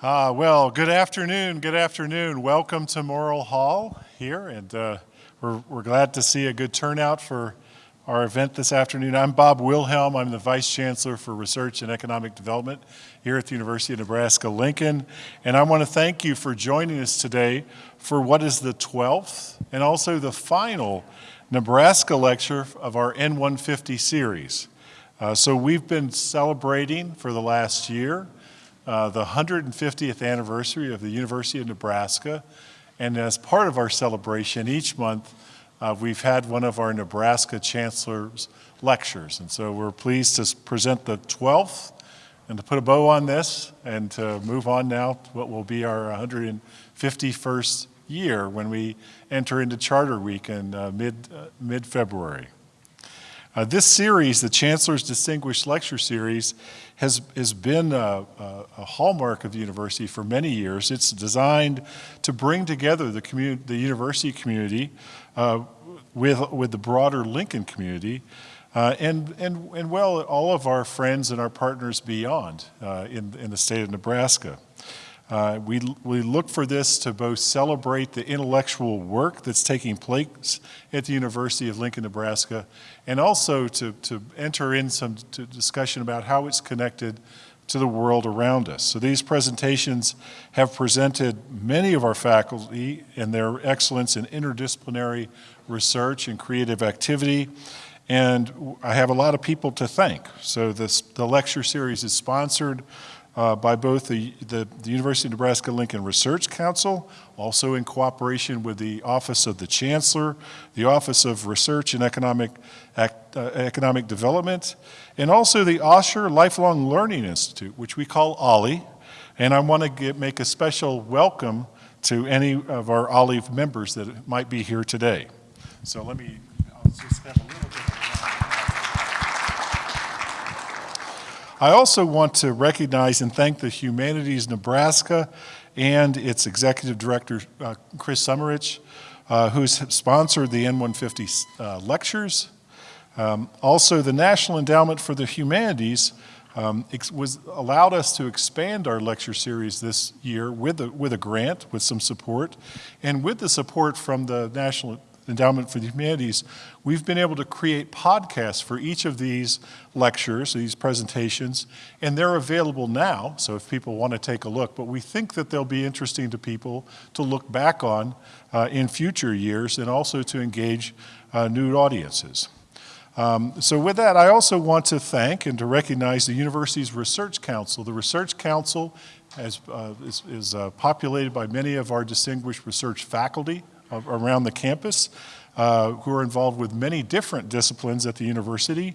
Uh, well, good afternoon. Good afternoon. Welcome to Morrill Hall here, and uh, we're, we're glad to see a good turnout for our event this afternoon. I'm Bob Wilhelm. I'm the Vice Chancellor for Research and Economic Development here at the University of Nebraska-Lincoln, and I want to thank you for joining us today for what is the 12th and also the final Nebraska lecture of our N150 series. Uh, so we've been celebrating for the last year uh, the 150th anniversary of the University of Nebraska. And as part of our celebration each month, uh, we've had one of our Nebraska Chancellor's lectures. And so we're pleased to present the 12th and to put a bow on this and to move on now to what will be our 151st year when we enter into Charter Week in uh, mid, uh, mid-February. Uh, this series, the Chancellor's Distinguished Lecture Series, has, has been a, a, a, hallmark of the university for many years. It's designed to bring together the, community, the university community uh, with, with the broader Lincoln community uh, and, and, and, well, all of our friends and our partners beyond uh, in, in the state of Nebraska. Uh, we, we look for this to both celebrate the intellectual work that's taking place at the University of Lincoln, Nebraska, and also to, to enter in some discussion about how it's connected to the world around us. So these presentations have presented many of our faculty and their excellence in interdisciplinary research and creative activity, and I have a lot of people to thank. So this, the lecture series is sponsored uh, by both the, the, the, University of Nebraska-Lincoln Research Council, also in cooperation with the Office of the Chancellor, the Office of Research and Economic, uh, Economic Development, and also the Osher Lifelong Learning Institute, which we call OLLI. And I want to make a special welcome to any of our OLLI members that might be here today. So let me, I'll just have a little bit I also want to recognize and thank the Humanities Nebraska and its executive director, uh, Chris Sommerich, uh, who's sponsored the N150 uh, lectures. Um, also, the National Endowment for the Humanities um, was allowed us to expand our lecture series this year with a, with a grant, with some support, and with the support from the National Endowment for the Humanities, we've been able to create podcasts for each of these lectures, these presentations, and they're available now, so if people want to take a look, but we think that they'll be interesting to people to look back on uh, in future years and also to engage uh, new audiences. Um, so with that, I also want to thank and to recognize the university's Research Council. The Research Council has, uh, is, is uh, populated by many of our distinguished research faculty, around the campus uh, who are involved with many different disciplines at the university.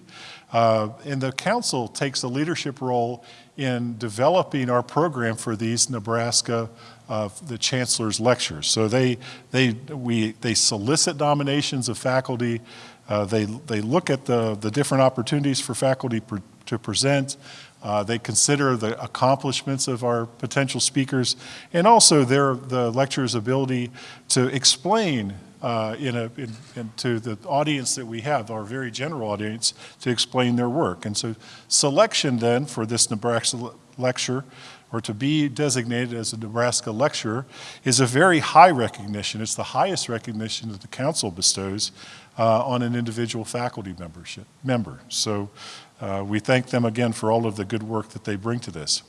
Uh, and the council takes a leadership role in developing our program for these Nebraska, uh, the chancellor's lectures. So they, they, we, they solicit nominations of faculty, uh, they, they look at the, the different opportunities for faculty to present, uh, they consider the accomplishments of our potential speakers and also their, the lecturer's ability to explain uh, in a, in, in to the audience that we have, our very general audience, to explain their work. And so selection then for this Nebraska lecture or to be designated as a Nebraska lecturer is a very high recognition. It's the highest recognition that the council bestows uh, on an individual faculty membership member. So uh, we thank them again for all of the good work that they bring to this.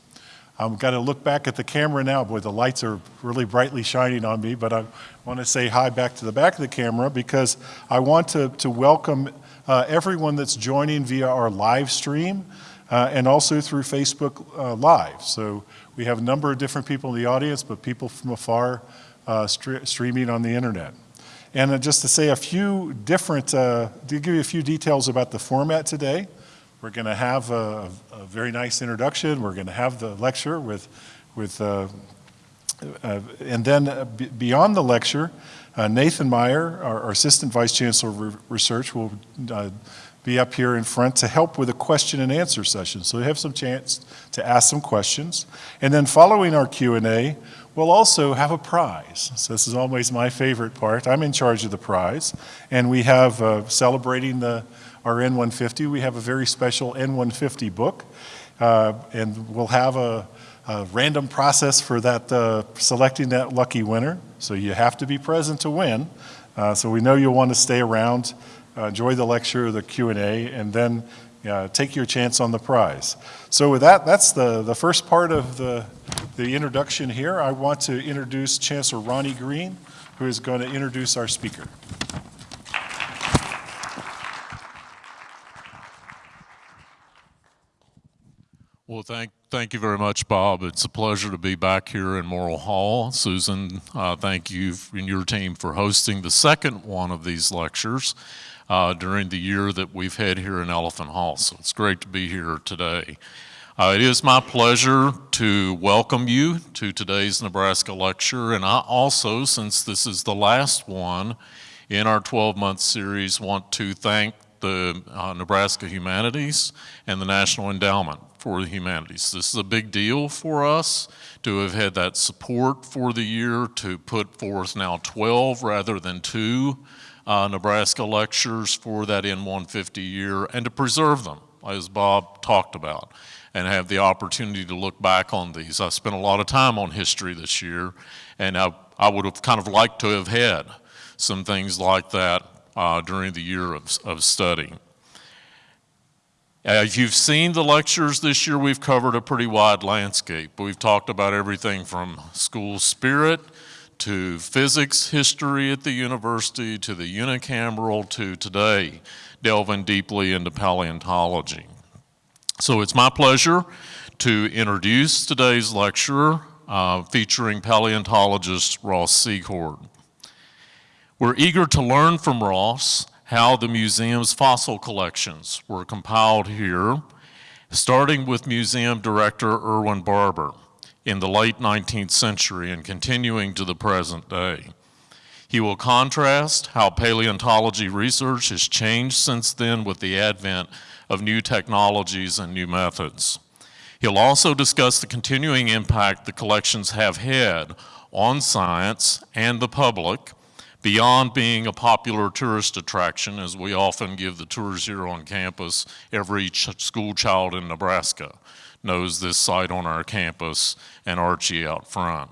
I've got to look back at the camera now. Boy, the lights are really brightly shining on me, but I want to say hi back to the back of the camera because I want to, to welcome uh, everyone that's joining via our live stream uh, and also through Facebook uh, Live. So we have a number of different people in the audience, but people from afar uh, streaming on the internet. And uh, just to say a few different, to give you a few details about the format today. We're going to have a, a, very nice introduction. We're going to have the lecture with, with uh, uh, and then uh, beyond the lecture, uh, Nathan Meier, our, our, Assistant Vice Chancellor of Research, will uh, be up here in front to help with a question and answer session. So you have some chance to ask some questions. And then following our Q&A, we'll also have a prize. So this is always my favorite part. I'm in charge of the prize. And we have uh, celebrating the our N150. We have a very special N150 book, uh, and we'll have a, a random process for that, uh, selecting that lucky winner. So you have to be present to win. Uh, so we know you'll want to stay around, uh, enjoy the lecture, the Q&A, and then uh, take your chance on the prize. So with that, that's the, the first part of the, the introduction here. I want to introduce Chancellor Ronnie Green, who is going to introduce our speaker. Well, thank, thank you very much, Bob. It's a pleasure to be back here in Morrill Hall. Susan, uh, thank you and your team for hosting the second one of these lectures uh, during the year that we've had here in Elephant Hall. So it's great to be here today. Uh, it is my pleasure to welcome you to today's Nebraska lecture. And I also, since this is the last one in our 12-month series, want to thank the uh, Nebraska Humanities and the National Endowment for the humanities. This is a big deal for us to have had that support for the year to put forth now 12 rather than two uh, Nebraska lectures for that N150 year and to preserve them, as Bob talked about, and have the opportunity to look back on these. I spent a lot of time on history this year, and I, I would have kind of liked to have had some things like that uh, during the year of, of study. As you've seen the lectures this year, we've covered a pretty wide landscape. We've talked about everything from school spirit to physics history at the university to the unicameral to today, delving deeply into paleontology. So it's my pleasure to introduce today's lecturer uh, featuring paleontologist Ross Secord. We're eager to learn from Ross how the museum's fossil collections were compiled here, starting with museum director Erwin Barbour in the late 19th century and continuing to the present day. He will contrast how paleontology research has changed since then with the advent of new technologies and new methods. He'll also discuss the continuing impact the collections have had on science and the public, beyond being a popular tourist attraction, as we often give the tours here on campus, every ch school child in Nebraska knows this site on our campus and Archie out front.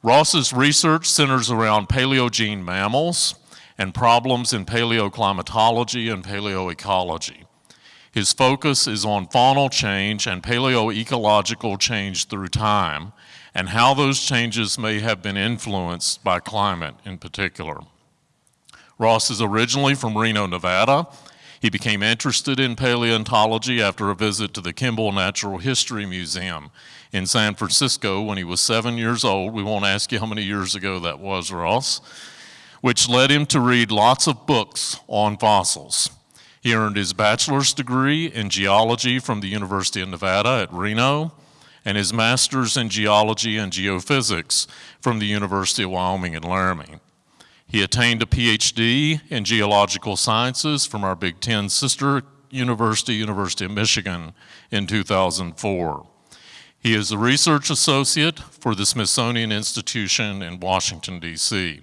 Ross's research centers around paleogene mammals and problems in paleoclimatology and paleoecology. His focus is on faunal change and paleoecological change through time, and how those changes may have been influenced by climate in particular. Ross is originally from Reno, Nevada. He became interested in paleontology after a visit to the Kimball Natural History Museum in San Francisco when he was seven years old. We won't ask you how many years ago that was, Ross, which led him to read lots of books on fossils. He earned his bachelor's degree in geology from the University of Nevada at Reno and his master's in geology and geophysics from the University of Wyoming in Laramie. He attained a PhD in geological sciences from our Big Ten sister university, University of Michigan, in 2004. He is a research associate for the Smithsonian Institution in Washington, D.C.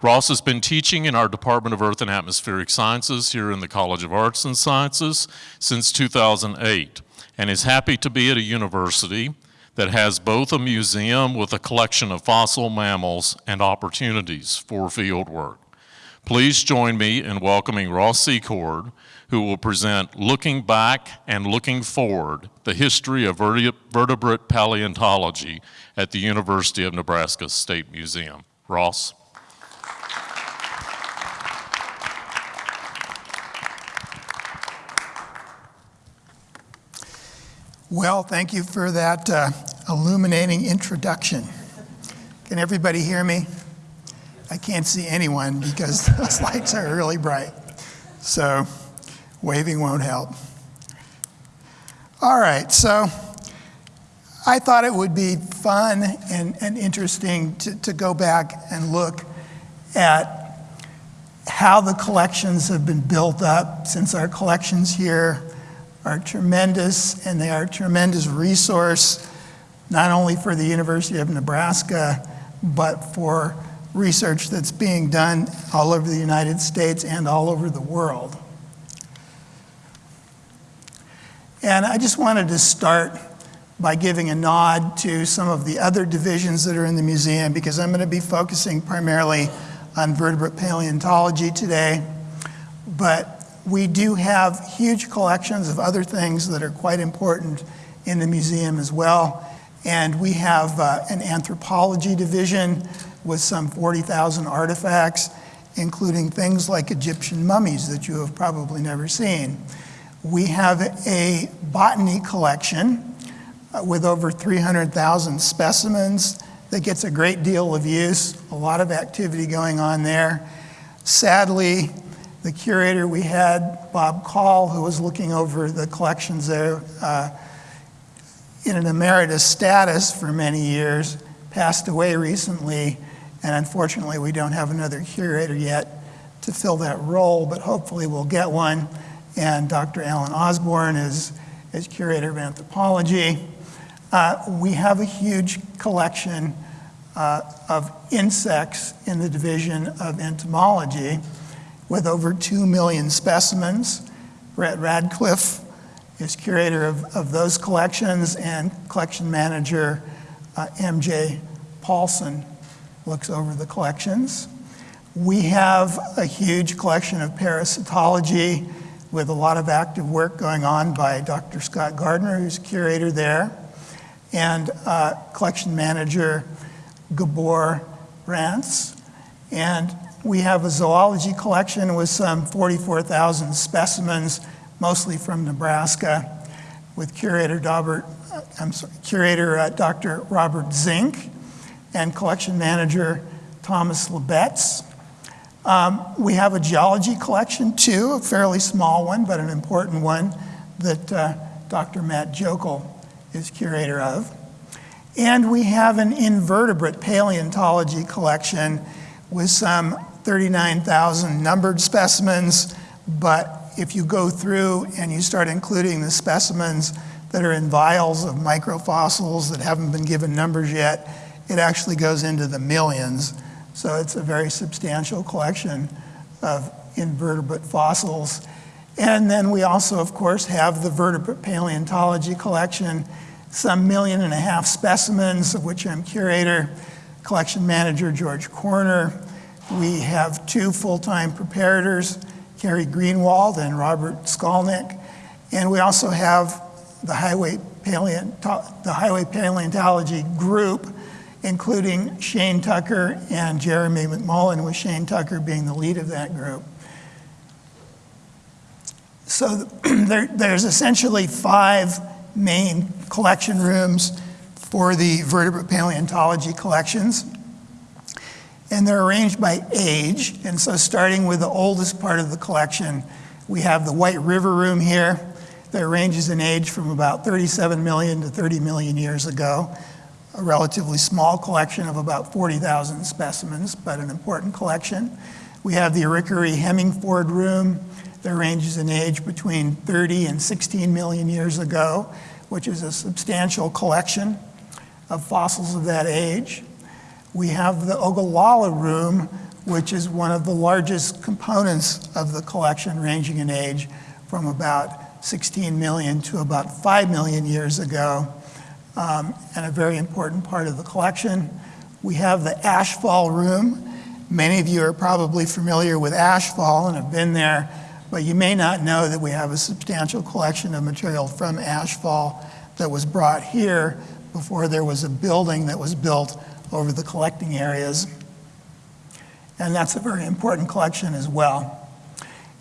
Ross has been teaching in our Department of Earth and Atmospheric Sciences here in the College of Arts and Sciences since 2008 and is happy to be at a university that has both a museum with a collection of fossil mammals and opportunities for field work. Please join me in welcoming Ross Secord, who will present Looking Back and Looking Forward, the history of vertebrate paleontology at the University of Nebraska State Museum. Ross? Well, thank you for that uh, illuminating introduction. Can everybody hear me? I can't see anyone because those lights are really bright. So waving won't help. All right, so I thought it would be fun and, and interesting to, to go back and look at how the collections have been built up since our collections here are tremendous and they are a tremendous resource, not only for the University of Nebraska, but for research that's being done all over the United States and all over the world. And I just wanted to start by giving a nod to some of the other divisions that are in the museum because I'm going to be focusing primarily on vertebrate paleontology today. But we do have huge collections of other things that are quite important in the museum as well. And we have uh, an anthropology division with some 40,000 artifacts, including things like Egyptian mummies that you have probably never seen. We have a botany collection uh, with over 300,000 specimens that gets a great deal of use, a lot of activity going on there. Sadly, the curator we had, Bob Kaul, who was looking over the collections there uh, in an emeritus status for many years, passed away recently, and unfortunately we don't have another curator yet to fill that role, but hopefully we'll get one. And Dr. Alan Osborne is, is curator of anthropology. Uh, we have a huge collection uh, of insects in the division of entomology with over 2 million specimens. Brett Ratcliffe is curator of, of those collections, and collection manager uh, MJ Paulsen looks over the collections. We have a huge collection of parasitology with a lot of active work going on by Dr. Scott Gardner, who's curator there, and uh, collection manager Gabor Racz. And we have a zoology collection with some 44,000 specimens, mostly from Nebraska, with curator, Robert, uh, I'm sorry, curator uh, Dr. Robert Zink and collection manager Thomas Labedz. Um, we have a geology collection too, a fairly small one, but an important one that uh, Dr. Matt Joeckel is curator of. And we have an invertebrate paleontology collection with some 39,000 numbered specimens, but if you go through and you start including the specimens that are in vials of microfossils that haven't been given numbers yet, it actually goes into the millions. So it's a very substantial collection of invertebrate fossils. And then we also, of course, have the vertebrate paleontology collection, some million and a half specimens, of which I'm curator, collection manager George Corner. We have two full-time preparators, Carrie Greenwald and Robert Skolnick. And we also have the Highway, the Highway Paleontology Group, including Shane Tucker and Jeremy McMullen, with Shane Tucker being the lead of that group. So there, there's essentially five main collection rooms for the vertebrate paleontology collections. And they're arranged by age. And so starting with the oldest part of the collection, we have the White River Room here that ranges in age from about 37 million to 30 million years ago. A relatively small collection of about 40,000 specimens, but an important collection. We have the Arikaree Hemingford Room that ranges in age between 30 and 16 million years ago, which is a substantial collection of fossils of that age. We have the Ogallala Room, which is one of the largest components of the collection, ranging in age from about 16 million to about 5 million years ago, um, and a very important part of the collection. We have the Ashfall Room. Many of you are probably familiar with Ashfall and have been there, but you may not know that we have a substantial collection of material from Ashfall that was brought here before there was a building that was built over the collecting areas. And that's a very important collection as well.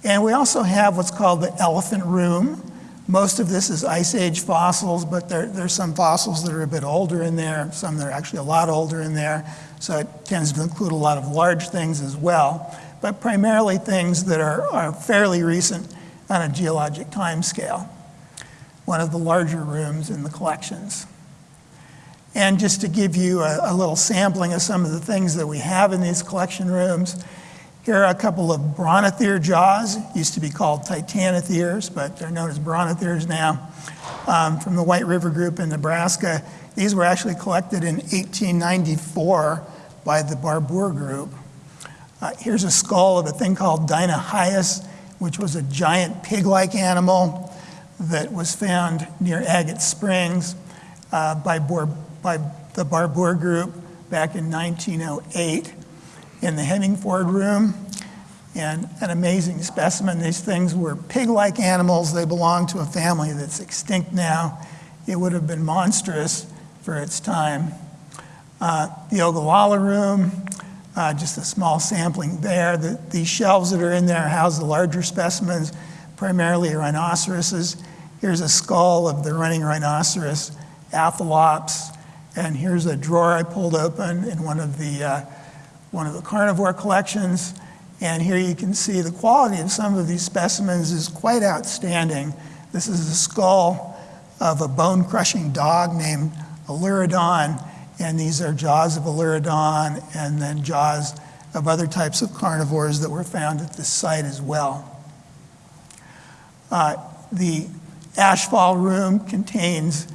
And we also have what's called the elephant room. Most of this is Ice Age fossils, but there, there's some fossils that are a bit older in there, some that are actually a lot older in there. So it tends to include a lot of large things as well, but primarily things that are, are fairly recent on a geologic time scale. One of the larger rooms in the collections. And just to give you a, a, little sampling of some of the things that we have in these collection rooms, here are a couple of brontotherian jaws, used to be called titanotheres, but they're known as brontotheres now, um, from the White River Group in Nebraska. These were actually collected in 1894 by the Barbour Group. Uh, here's a skull of a thing called Dinohyus, which was a giant pig-like animal that was found near Agate Springs. uh, by, Bor- by the Barbour Group back in 1908 in the Hemingford Room. And an amazing specimen. These things were pig-like animals. They belong to a family that's extinct now. It would have been monstrous for its time. Uh, the Ogallala Room, uh, just a small sampling there. The, these shelves that are in there house the larger specimens, primarily rhinoceroses. Here's a skull of the running rhinoceros, Aphelops, and here's a drawer I pulled open in one of the uh, one of the carnivore collections. And here you can see the quality of some of these specimens is quite outstanding. This is the skull of a bone-crushing dog named Aelurodon, and these are jaws of Aelurodon and then jaws of other types of carnivores that were found at this site as well. Uh, the Ashfall room contains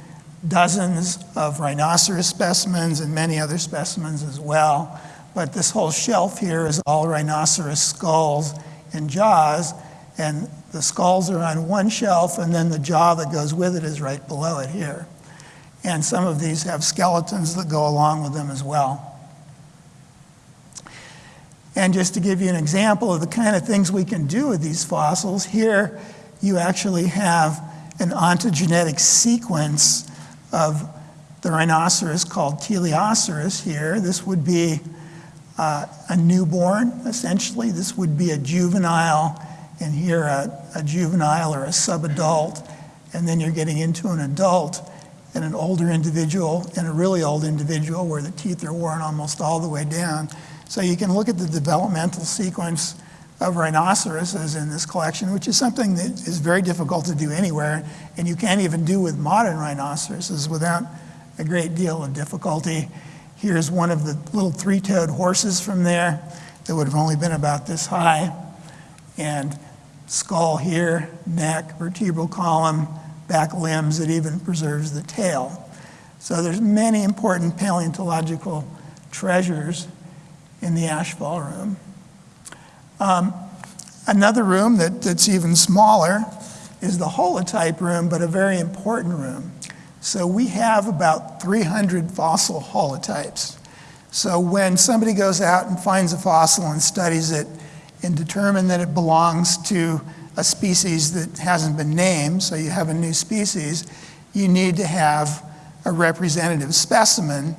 dozens of rhinoceros specimens and many other specimens as well. But this whole shelf here is all rhinoceros skulls and jaws, and the skulls are on one shelf, and then the jaw that goes with it is right below it here. And some of these have skeletons that go along with them as well. And just to give you an example of the kind of things we can do with these fossils, here you actually have an ontogenetic sequence of the rhinoceros called Teleoceras here. This would be uh, a newborn, essentially. This would be a juvenile, and here a, a juvenile or a subadult, and then you're getting into an adult and an older individual and a really old individual where the teeth are worn almost all the way down. So you can look at the developmental sequence of rhinoceroses in this collection, which is something that is very difficult to do anywhere, and you can't even do with modern rhinoceroses without a great deal of difficulty. Here's one of the little three-toed horses from there that would have only been about this high, and skull here, neck, vertebral column, back limbs, it even preserves the tail. So there's many important paleontological treasures in the Ashfall room. Um, another room that, that's even smaller is the holotype room, but a very important room. So we have about 300 fossil holotypes. So when somebody goes out and finds a fossil and studies it and determine that it belongs to a species that hasn't been named, so you have a new species, you need to have a representative specimen,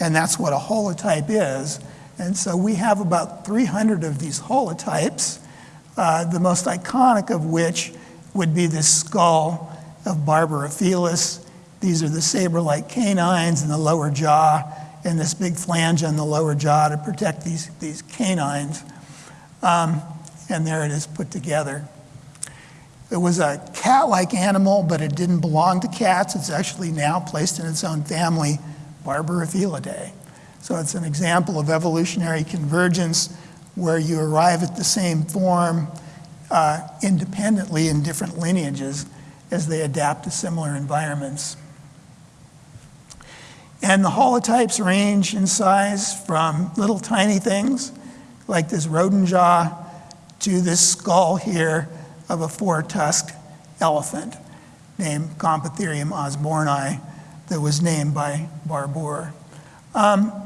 and that's what a holotype is. And so we have about 300 of these holotypes, uh, the most iconic of which would be this skull of Barbourofelis. These are the saber-like canines in the lower jaw and this big flange on the lower jaw to protect these, these canines. Um, and there it is put together. It was a cat-like animal, but it didn't belong to cats. It's actually now placed in its own family, Barbourofelidae. So it's an example of evolutionary convergence where you arrive at the same form uh, independently in different lineages as they adapt to similar environments. And the holotypes range in size from little tiny things like this rodent jaw to this skull here of a four-tusked elephant named Gomphotherium osborni that was named by Barbour. Um,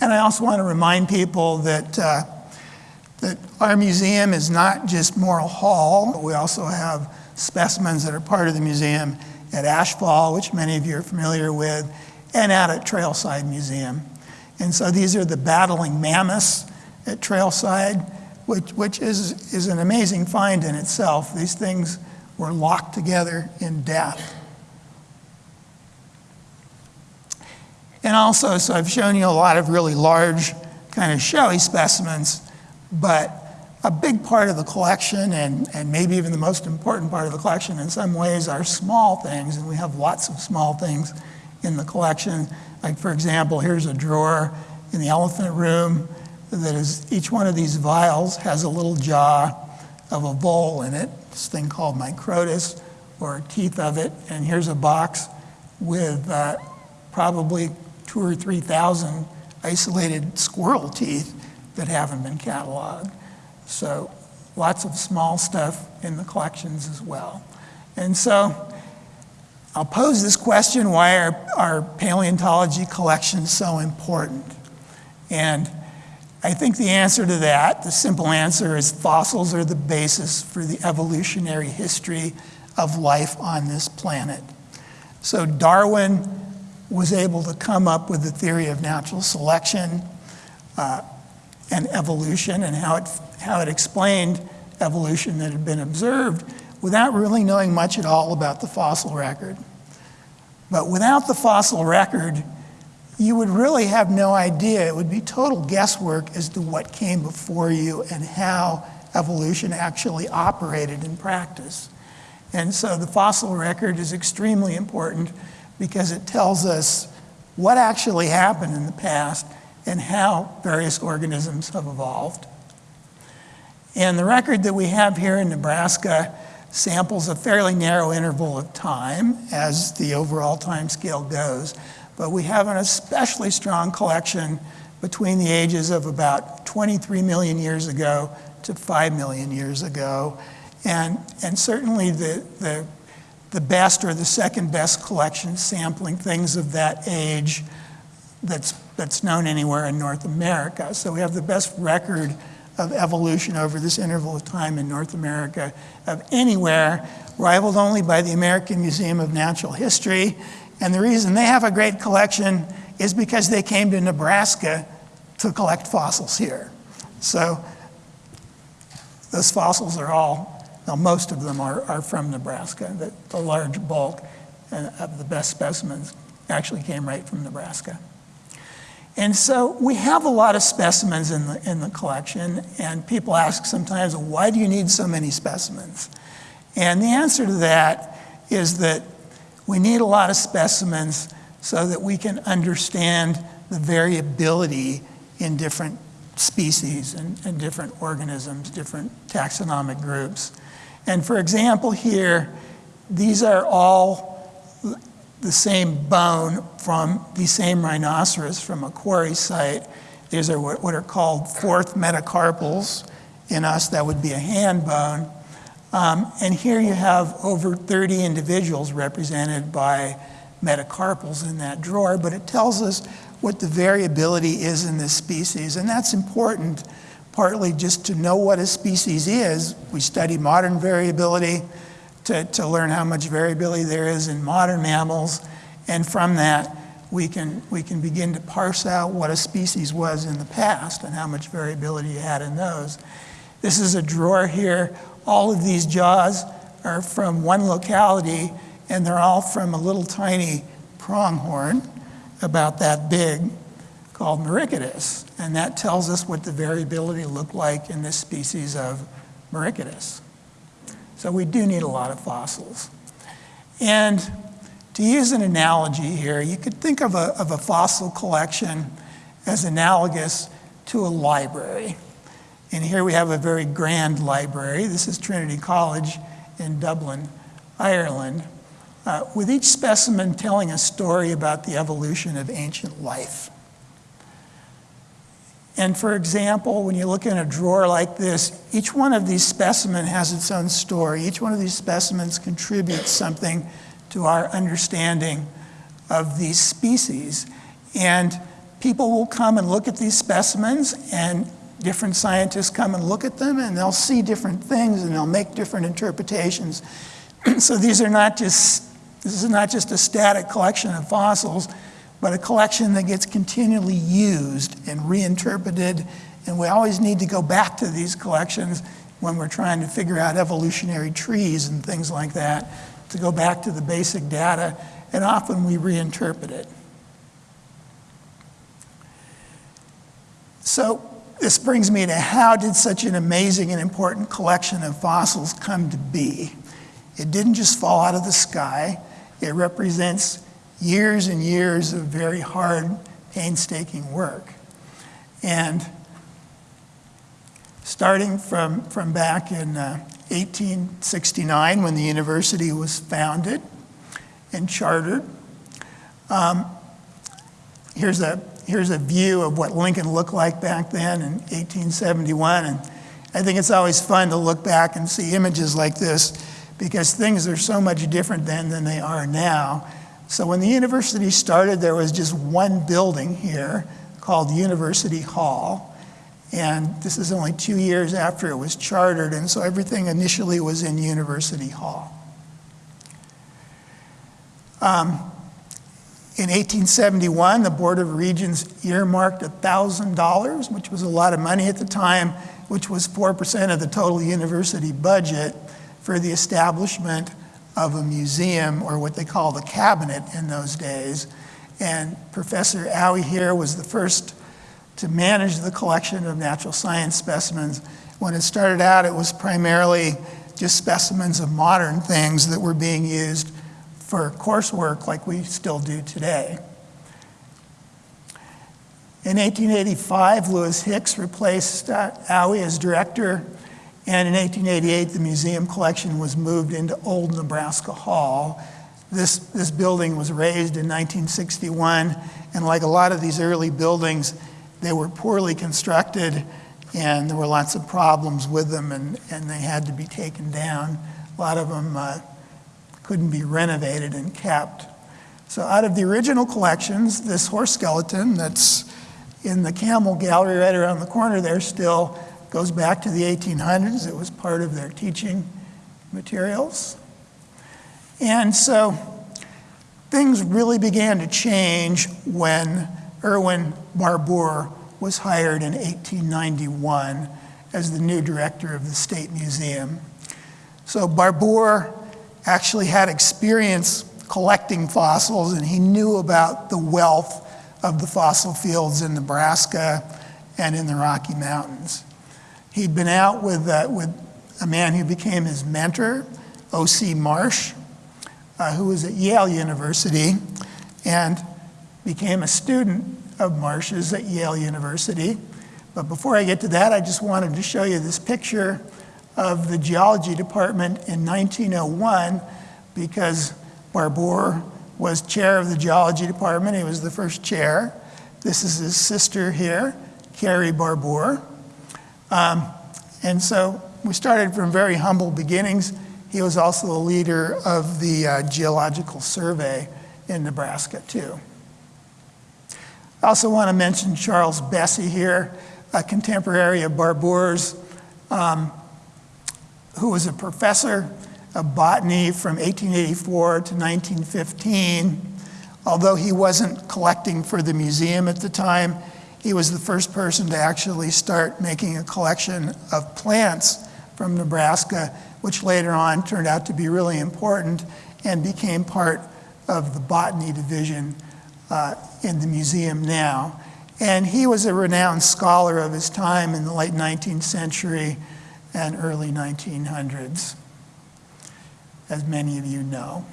and I also want to remind people that, uh, that our museum is not just Morrill Hall. We also have specimens that are part of the museum at Ashfall, which many of you are familiar with, and out at Trailside Museum. And so these are the battling mammoths at Trailside, which, which is, is an amazing find in itself. These things were locked together in death. And also, so I've shown you a lot of really large, kind of showy specimens, but a big part of the collection, and, and maybe even the most important part of the collection in some ways, are small things, and we have lots of small things in the collection. Like, for example, here's a drawer in the elephant room that is, each one of these vials has a little jaw of a vole in it, this thing called Microtus, or teeth of it, and here's a box with uh, probably two or 3,000 isolated squirrel teeth that haven't been cataloged. So lots of small stuff in the collections as well. And so I'll pose this question, why are, are paleontology collections so important? And I think the answer to that, the simple answer is fossils are the basis for the evolutionary history of life on this planet. So Darwin was able to come up with the theory of natural selection uh, and evolution and how it, how it explained evolution that had been observed without really knowing much at all about the fossil record. But without the fossil record, you would really have no idea. It would be total guesswork as to what came before you and how evolution actually operated in practice. And so the fossil record is extremely important because it tells us what actually happened in the past and how various organisms have evolved. And the record that we have here in Nebraska samples a fairly narrow interval of time as the overall time scale goes. But we have an especially strong collection between the ages of about 23 million years ago to 5 million years ago. And, and certainly the, the, the best or the second best collection sampling things of that age that's, that's known anywhere in North America. So we have the best record of evolution over this interval of time in North America of anywhere, rivaled only by the American Museum of Natural History. And the reason they have a great collection is because they came to Nebraska to collect fossils here. So those fossils are all, well, most of them are, are from Nebraska. The, the large bulk uh, of the best specimens actually came right from Nebraska. And so we have a lot of specimens in the, in the collection, and people ask sometimes, why do you need so many specimens? And the answer to that is that we need a lot of specimens so that we can understand the variability in different species and, and different organisms, different taxonomic groups. And for example, here, these are all the same bone from the same rhinoceros from a quarry site. These are what, are called fourth metacarpals. In us, that would be a hand bone. Um, and here you have over 30 individuals represented by metacarpals in that drawer, but it tells us what the variability is in this species. And that's important, partly just to know what a species is. We study modern variability to, to learn how much variability there is in modern mammals. And from that, we can, we can begin to parse out what a species was in the past and how much variability you had in those. This is a drawer here. All of these jaws are from one locality, and they're all from a little tiny pronghorn, about that big, called Merycodus. And that tells us what the variability looked like in this species of Merycodus. So we do need a lot of fossils. And to use an analogy here, you could think of a, of a fossil collection as analogous to a library. And here we have a very grand library. This is Trinity College in Dublin, Ireland, uh, with each specimen telling a story about the evolution of ancient life. And for example, when you look in a drawer like this, each one of these specimens has its own story. Each one of these specimens contributes something to our understanding of these species. And people will come and look at these specimens and different scientists come and look at them and they'll see different things and they'll make different interpretations. so these are not just, this is not just a static collection of fossils, but a collection that gets continually used and reinterpreted. And we always need to go back to these collections when we're trying to figure out evolutionary trees and things like that, to go back to the basic data, and often we reinterpret it. So this brings me to how did such an amazing and important collection of fossils come to be? It didn't just fall out of the sky. It represents years and years of very hard, painstaking work. And starting from, from back in uh, 1869 when the university was founded and chartered, um, here's, a, here's a view of what Lincoln looked like back then in 1871. And I think it's always fun to look back and see images like this because things are so much different then than they are now. So when the university started, there was just one building here called University Hall. And this is only two years after it was chartered, and so everything initially was in University Hall. Um, in 1871, the Board of Regents earmarked $1,000, which was a lot of money at the time, which was 4% of the total university budget for the establishment of a museum, or what they called a cabinet in those days. And Professor Aughey here was the first to manage the collection of natural science specimens. When it started out, it was primarily just specimens of modern things that were being used for coursework like we still do today. In 1885, Lewis Hicks replaced uh, Aughey as director, and in 1888, the museum collection was moved into Old Nebraska Hall. This, this building was razed in 1961, and like a lot of these early buildings, they were poorly constructed, and there were lots of problems with them, and, and they had to be taken down. A lot of them uh, couldn't be renovated and kept. So out of the original collections, this horse skeleton that's in the Camel Gallery right around the corner there still goes back to the 1800s. It was part of their teaching materials. And so things really began to change when Erwin Barbour was hired in 1891 as the new director of the State Museum. So Barbour actually had experience collecting fossils and he knew about the wealth of the fossil fields in Nebraska and in the Rocky Mountains. He'd been out with, uh, with a man who became his mentor, O.C. Marsh, uh, who was at Yale University and became a student of Marsh's at Yale University. But before I get to that, I just wanted to show you this picture of the geology department in 1901 because Barbour was chair of the geology department. He was the first chair. This is his sister here, Carrie Barbour. Um, and so we started from very humble beginnings. He was also the leader of the uh, Geological Survey in Nebraska, too. I also want to mention Charles Bessey here, a contemporary of Barbour's, um, who was a professor of botany from 1884 to 1915. Although he wasn't collecting for the museum at the time, he was the first person to actually start making a collection of plants from Nebraska, which later on turned out to be really important and became part of the botany division uh, in the museum now. And he was a renowned scholar of his time in the late 19th century and early 1900s, as many of you know.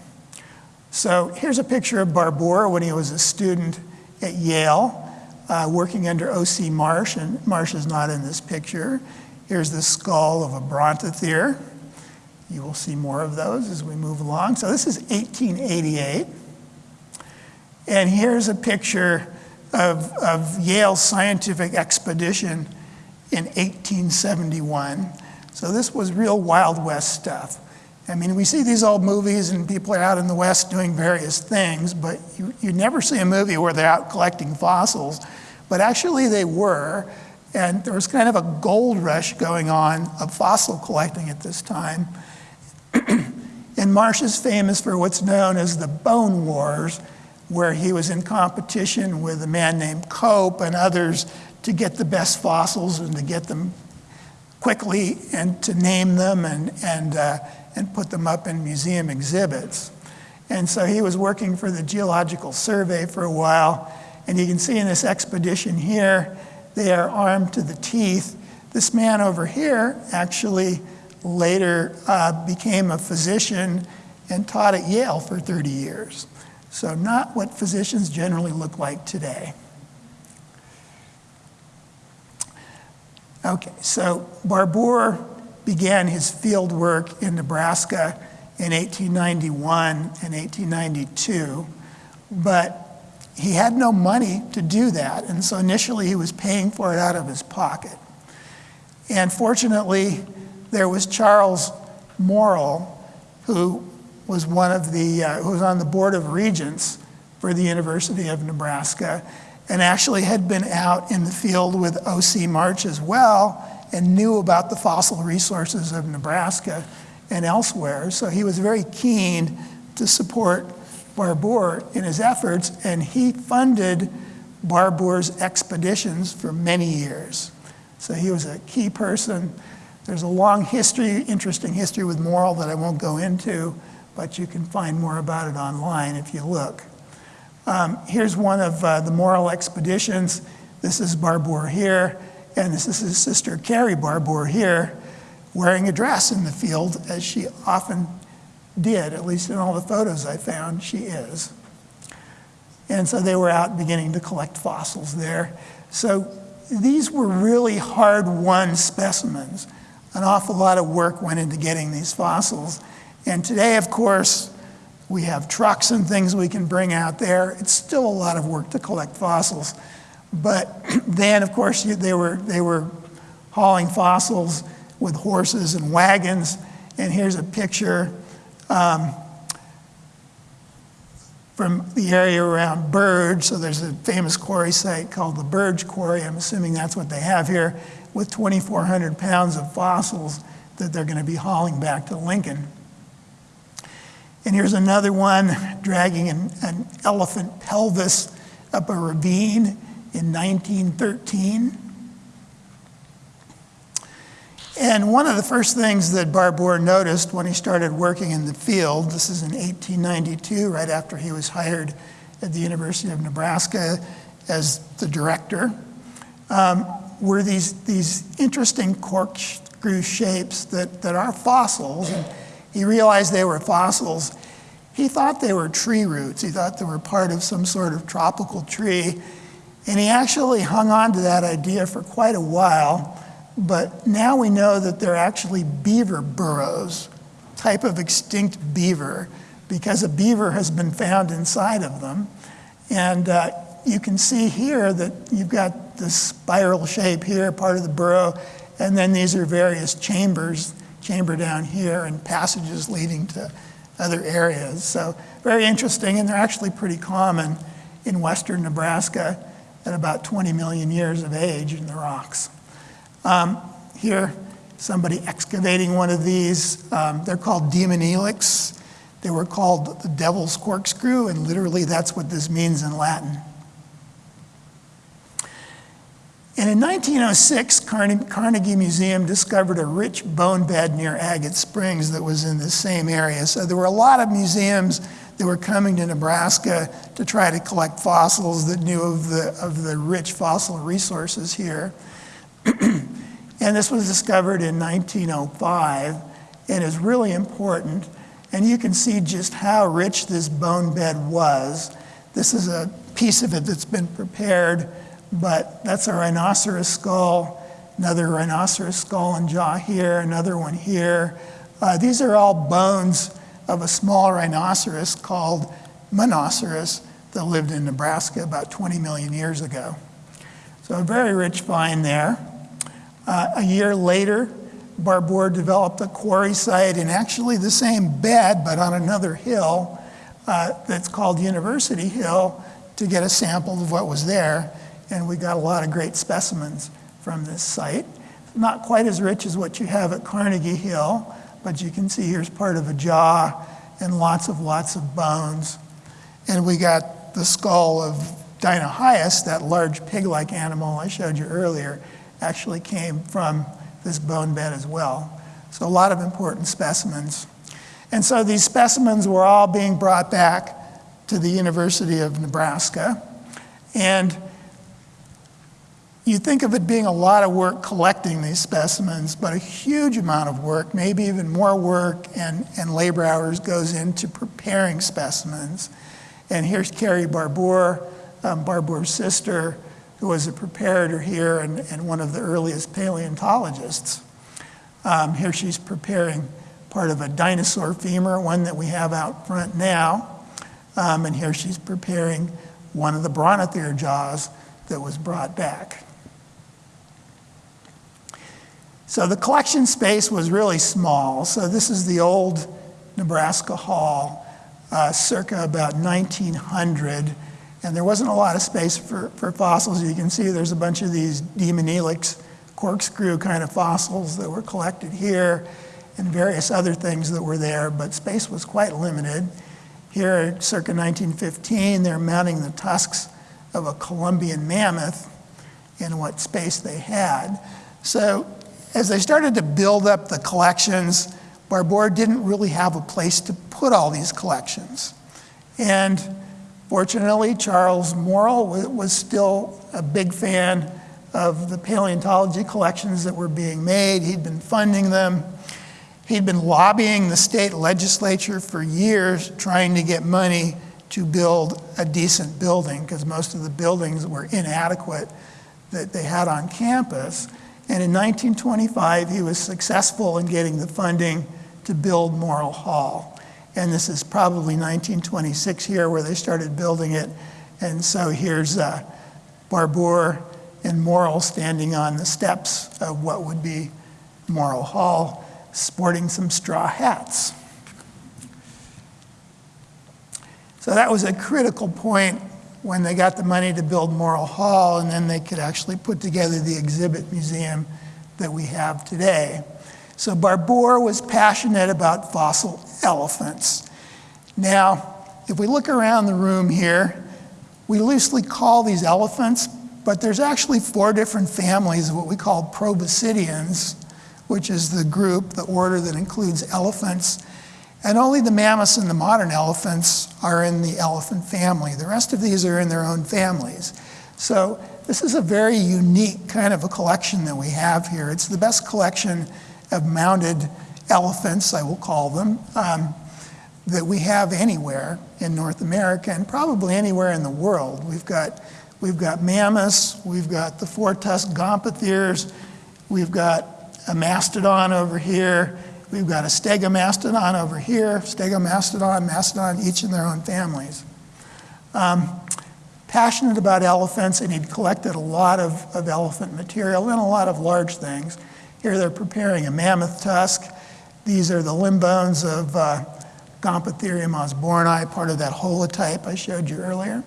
So here's a picture of Barbour when he was a student at Yale uh, working under O.C. Marsh, and Marsh is not in this picture. Here's the skull of a brontothere. You will see more of those as we move along. So this is 1888. And here's a picture of, of Yale's scientific expedition in 1871. So this was real Wild West stuff. I mean, we see these old movies and people are out in the West doing various things, but you, you never see a movie where they're out collecting fossils. But actually they were, and there was kind of a gold rush going on of fossil collecting at this time. and Marsh is famous for what's known as the Bone Wars, where he was in competition with a man named Cope and others to get the best fossils and to get them quickly and to name them and, and, uh, and put them up in museum exhibits. And so he was working for the Geological Survey for a while. And you can see in this expedition here, they are armed to the teeth. This man over here actually later uh, became a physician and taught at Yale for 30 years. So not what physicians generally look like today. Okay, so Barbour began his field work in Nebraska in 1891 and 1892, but he had no money to do that, and so initially he was paying for it out of his pocket. And fortunately, there was Charles Morrill, who was one of the, uh, who was on the Board of Regents for the University of Nebraska, and actually had been out in the field with O.C. Marsh as well, and knew about the fossil resources of Nebraska and elsewhere. So he was very keen to support Barbour in his efforts, and he funded Barbour's expeditions for many years. So he was a key person. There's a long history, interesting history with Morrill that I won't go into, but you can find more about it online if you look. Um, here's one of uh, the Morrill expeditions. This is Barbour here, and this is his sister Carrie Barbour here, wearing a dress in the field, as she often did, at least in all the photos I found, she is. And so they were out beginning to collect fossils there. So these were really hard-won specimens. An awful lot of work went into getting these fossils. And today, of course, we have trucks and things we can bring out there. It's still a lot of work to collect fossils. But then, of course, they were, they were hauling fossils with horses and wagons. And here's a picture um, from the area around Burge. So there's a famous quarry site called the Burge Quarry. I'm assuming that's what they have here, with 2,400 pounds of fossils that they're going to be hauling back to Lincoln. And here's another one dragging an, an elephant pelvis up a ravine in 1913. And one of the first things that Barbour noticed when he started working in the field, this is in 1892, right after he was hired at the University of Nebraska as the director, um, were these, these interesting corkscrew shapes that, that are fossils. And he realized they were fossils. He thought they were tree roots. He thought they were part of some sort of tropical tree. And he actually hung on to that idea for quite a while. But now we know that they're actually beaver burrows, type of extinct beaver, because a beaver has been found inside of them. And uh, you can see here that you've got this spiral shape here, part of the burrow, and then these are various chambers, chamber down here, and passages leading to other areas. So very interesting, and they're actually pretty common in western Nebraska at about 20 million years of age in the rocks. Um, here, somebody excavating one of these. Um, they're called Daemonelix. They were called the devil's corkscrew, and literally that's what this means in Latin. And in 1906, Carnegie Museum discovered a rich bone bed near Agate Springs that was in the same area. So there were a lot of museums that were coming to Nebraska to try to collect fossils that knew of the, of the rich fossil resources here. and this was discovered in 1905 and is really important. And you can see just how rich this bone bed was. This is a piece of it that's been prepared but that's a rhinoceros skull, another rhinoceros skull and jaw here, another one here. Uh, these are all bones of a small rhinoceros called Menoceras that lived in Nebraska about 20 million years ago. So a very rich find there. Uh, a year later, Barbour developed a quarry site in actually the same bed, but on another hill uh, that's called University Hill to get a sample of what was there and we got a lot of great specimens from this site. Not quite as rich as what you have at Carnegie Hill, but you can see here's part of a jaw and lots of lots of bones. And we got the skull of Dinohyus, that large pig-like animal I showed you earlier, actually came from this bone bed as well. So a lot of important specimens. And so these specimens were all being brought back to the University of Nebraska. And you think of it being a lot of work collecting these specimens, but a huge amount of work, maybe even more work and, and labor hours goes into preparing specimens. And here's Carrie Barbour, um, Barbour's sister, who was a preparator here and, and one of the earliest paleontologists. Um, here she's preparing part of a dinosaur femur, one that we have out front now. Um, and here she's preparing one of the brontotherian jaws that was brought back. So the collection space was really small. So this is the old Nebraska Hall uh, circa about 1900. And there wasn't a lot of space for, for fossils. You can see there's a bunch of these Daemonelix corkscrew kind of fossils that were collected here and various other things that were there, but space was quite limited. Here, circa 1915, they're mounting the tusks of a Columbian mammoth in what space they had. So as they started to build up the collections, Barbour didn't really have a place to put all these collections. And fortunately, Charles Morrill was still a big fan of the paleontology collections that were being made. He'd been funding them. He'd been lobbying the state legislature for years trying to get money to build a decent building because most of the buildings were inadequate that they had on campus. And in 1925, he was successful in getting the funding to build Morrill Hall. And this is probably 1926 here where they started building it. And so here's uh, Barbour and Morrill standing on the steps of what would be Morrill Hall, sporting some straw hats. So that was a critical point when they got the money to build Morrill Hall, and then they could actually put together the exhibit museum that we have today. So Barbour was passionate about fossil elephants. Now, if we look around the room here, we loosely call these elephants, but there's actually four different families of what we call proboscideans, which is the group, the order that includes elephants. And only the mammoths and the modern elephants are in the elephant family. The rest of these are in their own families. So this is a very unique kind of a collection that we have here. It's the best collection of mounted elephants, I will call them, um, that we have anywhere in North America and probably anywhere in the world. We've got, we've got mammoths, we've got the four-tusked gomphotheres, we've got a mastodon over here, we've got a stegomastodon over here, stegomastodon, mastodon, each in their own families. Um, passionate about elephants, and he'd collected a lot of, of elephant material and a lot of large things. Here they're preparing a mammoth tusk. These are the limb bones of uh, osborni, part of that holotype I showed you earlier.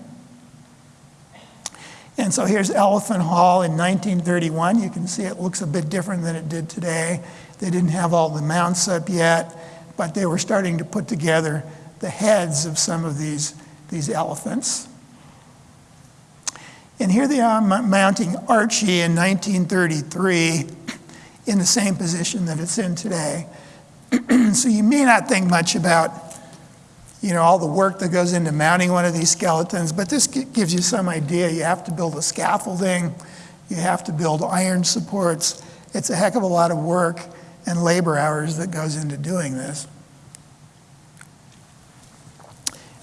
And so here's Elephant Hall in 1931. You can see it looks a bit different than it did today. They didn't have all the mounts up yet, but they were starting to put together the heads of some of these, these elephants. And here they are mounting Archie in 1933 in the same position that it's in today. so you may not think much about you know, all the work that goes into mounting one of these skeletons, but this gives you some idea. You have to build a scaffolding, you have to build iron supports. It's a heck of a lot of work and labor hours that goes into doing this.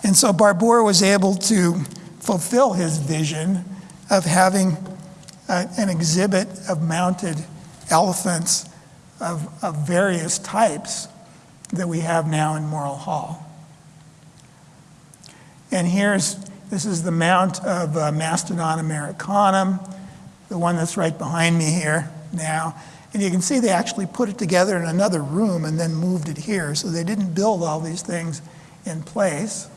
And so Barbour was able to fulfill his vision of having uh, an exhibit of mounted elephants of, of various types that we have now in Morrill Hall. And here's, this is the mount of uh, Mastodon americanum, the one that's right behind me here now. And you can see they actually put it together in another room and then moved it here. So they didn't build all these things in place.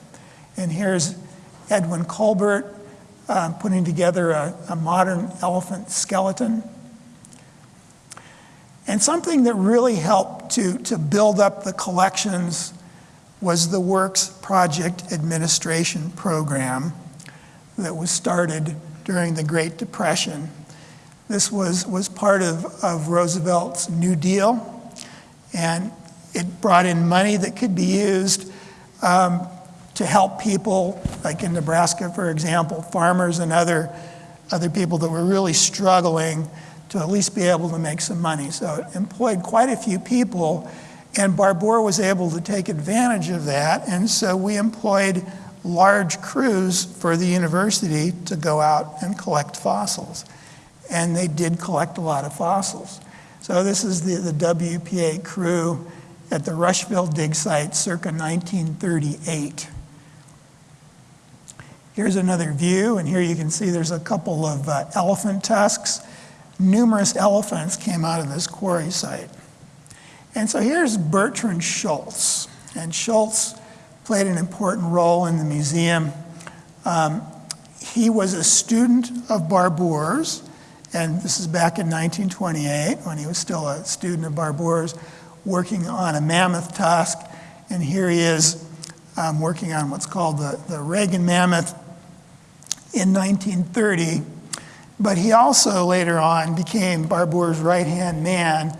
And here's Edwin Colbert uh, putting together a, a modern elephant skeleton. And something that really helped to, to build up the collections was the Works Project Administration Program that was started during the Great Depression. This was, was part of, of Roosevelt's New Deal, and it brought in money that could be used um, to help people, like in Nebraska, for example, farmers and other, other people that were really struggling to at least be able to make some money. So it employed quite a few people and Barbour was able to take advantage of that, and so we employed large crews for the university to go out and collect fossils. And they did collect a lot of fossils. So this is the, the WPA crew at the Rushville dig site circa 1938. Here's another view, and here you can see there's a couple of uh, elephant tusks. Numerous elephants came out of this quarry site. And so here's Bertrand Schultz. and Schultz played an important role in the museum. Um, he was a student of Barbour's, and this is back in 1928 when he was still a student of Barbour's, working on a mammoth tusk. And here he is um, working on what's called the, the Reagan mammoth in 1930. But he also later on became Barbour's right hand man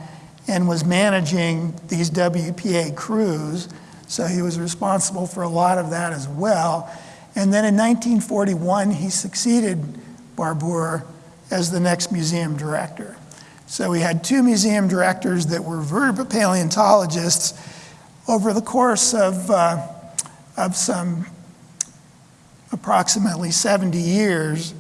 and was managing these WPA crews. So he was responsible for a lot of that as well. And then in 1941, he succeeded Barbour as the next museum director. So we had two museum directors that were vertebrate paleontologists over the course of, uh, of some approximately 70 years.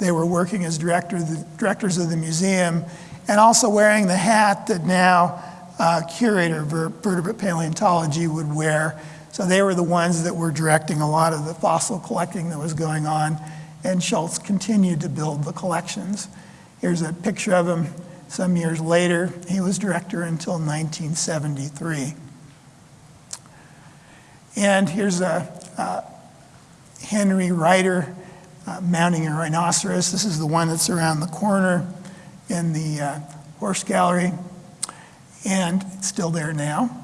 They were working as director, the directors of the museum and also wearing the hat that now uh, curator of vertebrate paleontology would wear. So they were the ones that were directing a lot of the fossil collecting that was going on, and Schultz continued to build the collections. Here's a picture of him some years later. He was director until 1973. And here's a, uh, Henry Ryder uh, mounting a rhinoceros. This is the one that's around the corner in the uh, horse gallery, and it's still there now.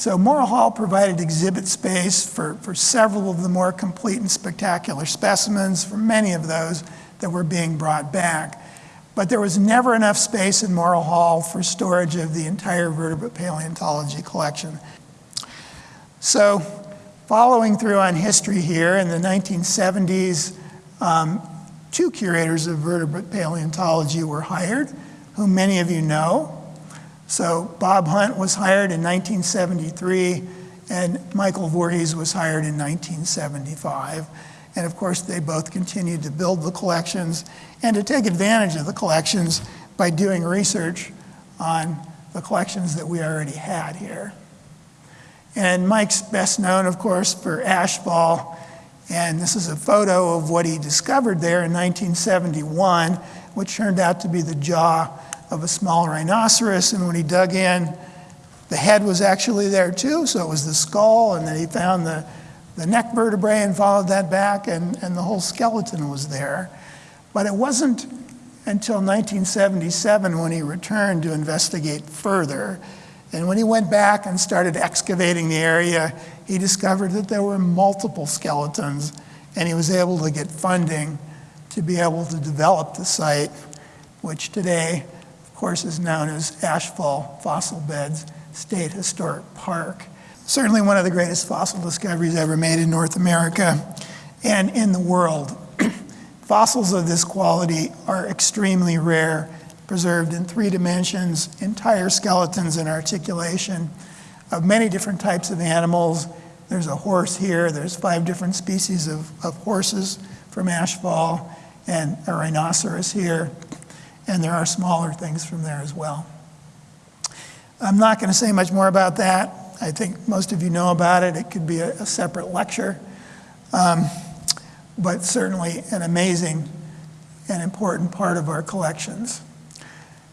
So Morrill Hall provided exhibit space for, for several of the more complete and spectacular specimens, for many of those that were being brought back. But there was never enough space in Morrill Hall for storage of the entire vertebrate paleontology collection. So following through on history here, in the 1970s, um, two curators of vertebrate paleontology were hired, whom many of you know. So Bob Hunt was hired in 1973, and Michael Voorhies was hired in 1975. And of course, they both continued to build the collections and to take advantage of the collections by doing research on the collections that we already had here. And Mike's best known, of course, for Ashfall. And this is a photo of what he discovered there in 1971, which turned out to be the jaw of a small rhinoceros. And when he dug in, the head was actually there too, so it was the skull, and then he found the, the neck vertebrae and followed that back, and, and the whole skeleton was there. But it wasn't until 1977 when he returned to investigate further. And when he went back and started excavating the area, he discovered that there were multiple skeletons, and he was able to get funding to be able to develop the site, which today of course, is known as Ashfall Fossil Beds State Historic Park. Certainly one of the greatest fossil discoveries ever made in North America and in the world. Fossils of this quality are extremely rare, preserved in three dimensions, entire skeletons and articulation of many different types of animals. There's a horse here, there's five different species of, of horses from Ashfall, and a rhinoceros here and there are smaller things from there as well. I'm not going to say much more about that. I think most of you know about it. It could be a, a separate lecture, um, but certainly an amazing and important part of our collections.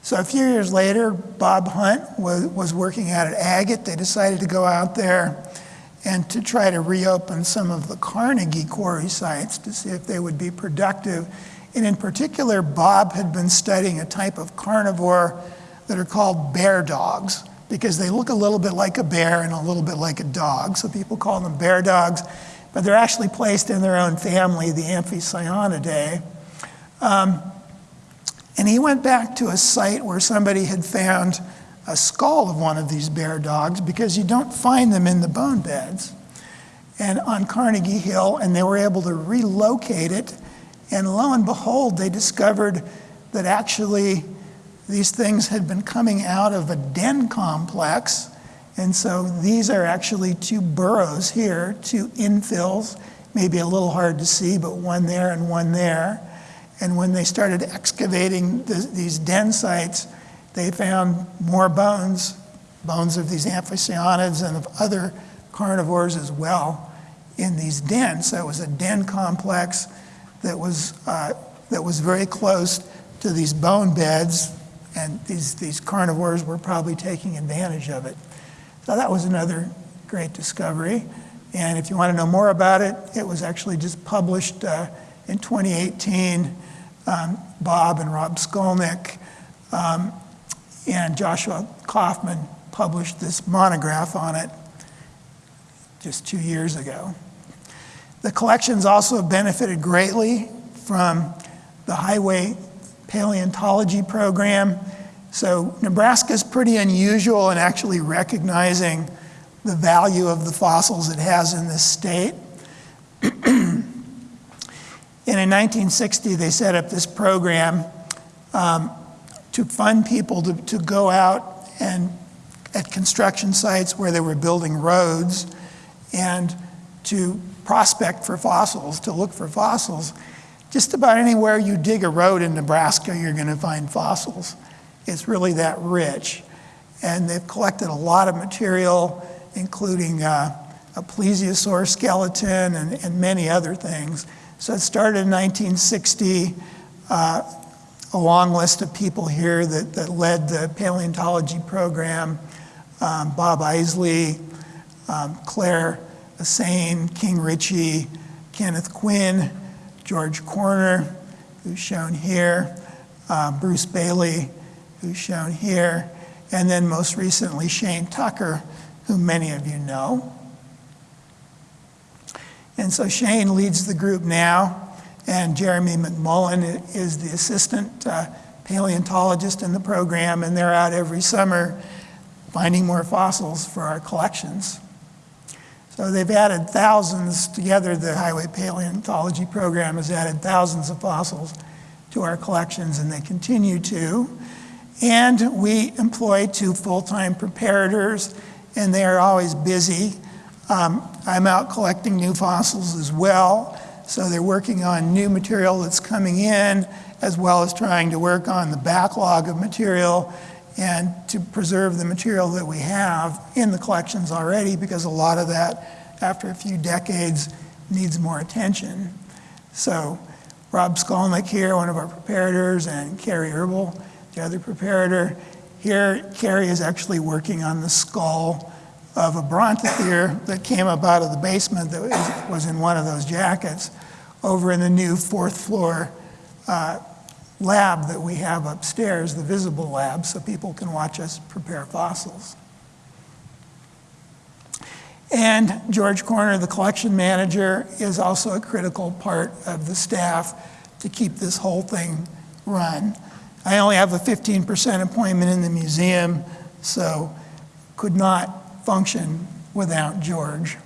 So a few years later, Bob Hunt was, was working out at Agate. They decided to go out there and to try to reopen some of the Carnegie quarry sites to see if they would be productive and in particular, Bob had been studying a type of carnivore that are called bear dogs because they look a little bit like a bear and a little bit like a dog. So people call them bear dogs, but they're actually placed in their own family, the Amphicyonidae. Um, and he went back to a site where somebody had found a skull of one of these bear dogs because you don't find them in the bone beds. And on Carnegie Hill, and they were able to relocate it and lo and behold, they discovered that actually these things had been coming out of a den complex. And so these are actually two burrows here, two infills, maybe a little hard to see, but one there and one there. And when they started excavating the, these den sites, they found more bones, bones of these amphicyonids and of other carnivores as well in these dens. So it was a den complex that was, uh, that was very close to these bone beds, and these, these carnivores were probably taking advantage of it. So that was another great discovery. And if you want to know more about it, it was actually just published uh, in 2018. Um, Bob and Rob Skolnick um, and Joshua Kaufman published this monograph on it just two years ago. The collections also benefited greatly from the Highway Paleontology Program. So Nebraska is pretty unusual in actually recognizing the value of the fossils it has in this state. And in 1960, they set up this program um, to fund people to, to go out and at construction sites where they were building roads and to prospect for fossils, to look for fossils. Just about anywhere you dig a road in Nebraska, you're going to find fossils. It's really that rich. And they've collected a lot of material, including uh, a plesiosaur skeleton and, and many other things. So it started in 1960. Uh, a long list of people here that, that led the paleontology program um, Bob Isley, um, Claire Assane, King Ritchie, Kenneth Quinn, George Corner, who's shown here, uh, Bruce Bailey, who's shown here, and then most recently Shane Tucker, who many of you know. And so Shane leads the group now, and Jeremy McMullen is the assistant uh, paleontologist in the program, and they're out every summer finding more fossils for our collections. So they've added thousands together, the Highway Paleontology Program has added thousands of fossils to our collections, and they continue to. And we employ two full-time preparators, and they are always busy. Um, I'm out collecting new fossils as well. So they're working on new material that's coming in, as well as trying to work on the backlog of material and to preserve the material that we have in the collections already, because a lot of that, after a few decades, needs more attention. So Rob Skolnick here, one of our preparators, and Carrie Herbel, the other preparator. Here, Carrie is actually working on the skull of a brontothere that came up out of the basement that was in one of those jackets over in the new fourth floor uh, lab that we have upstairs, the visible lab, so people can watch us prepare fossils. And George Corner, the collection manager, is also a critical part of the staff to keep this whole thing run. I only have a 15% appointment in the museum, so could not function without George.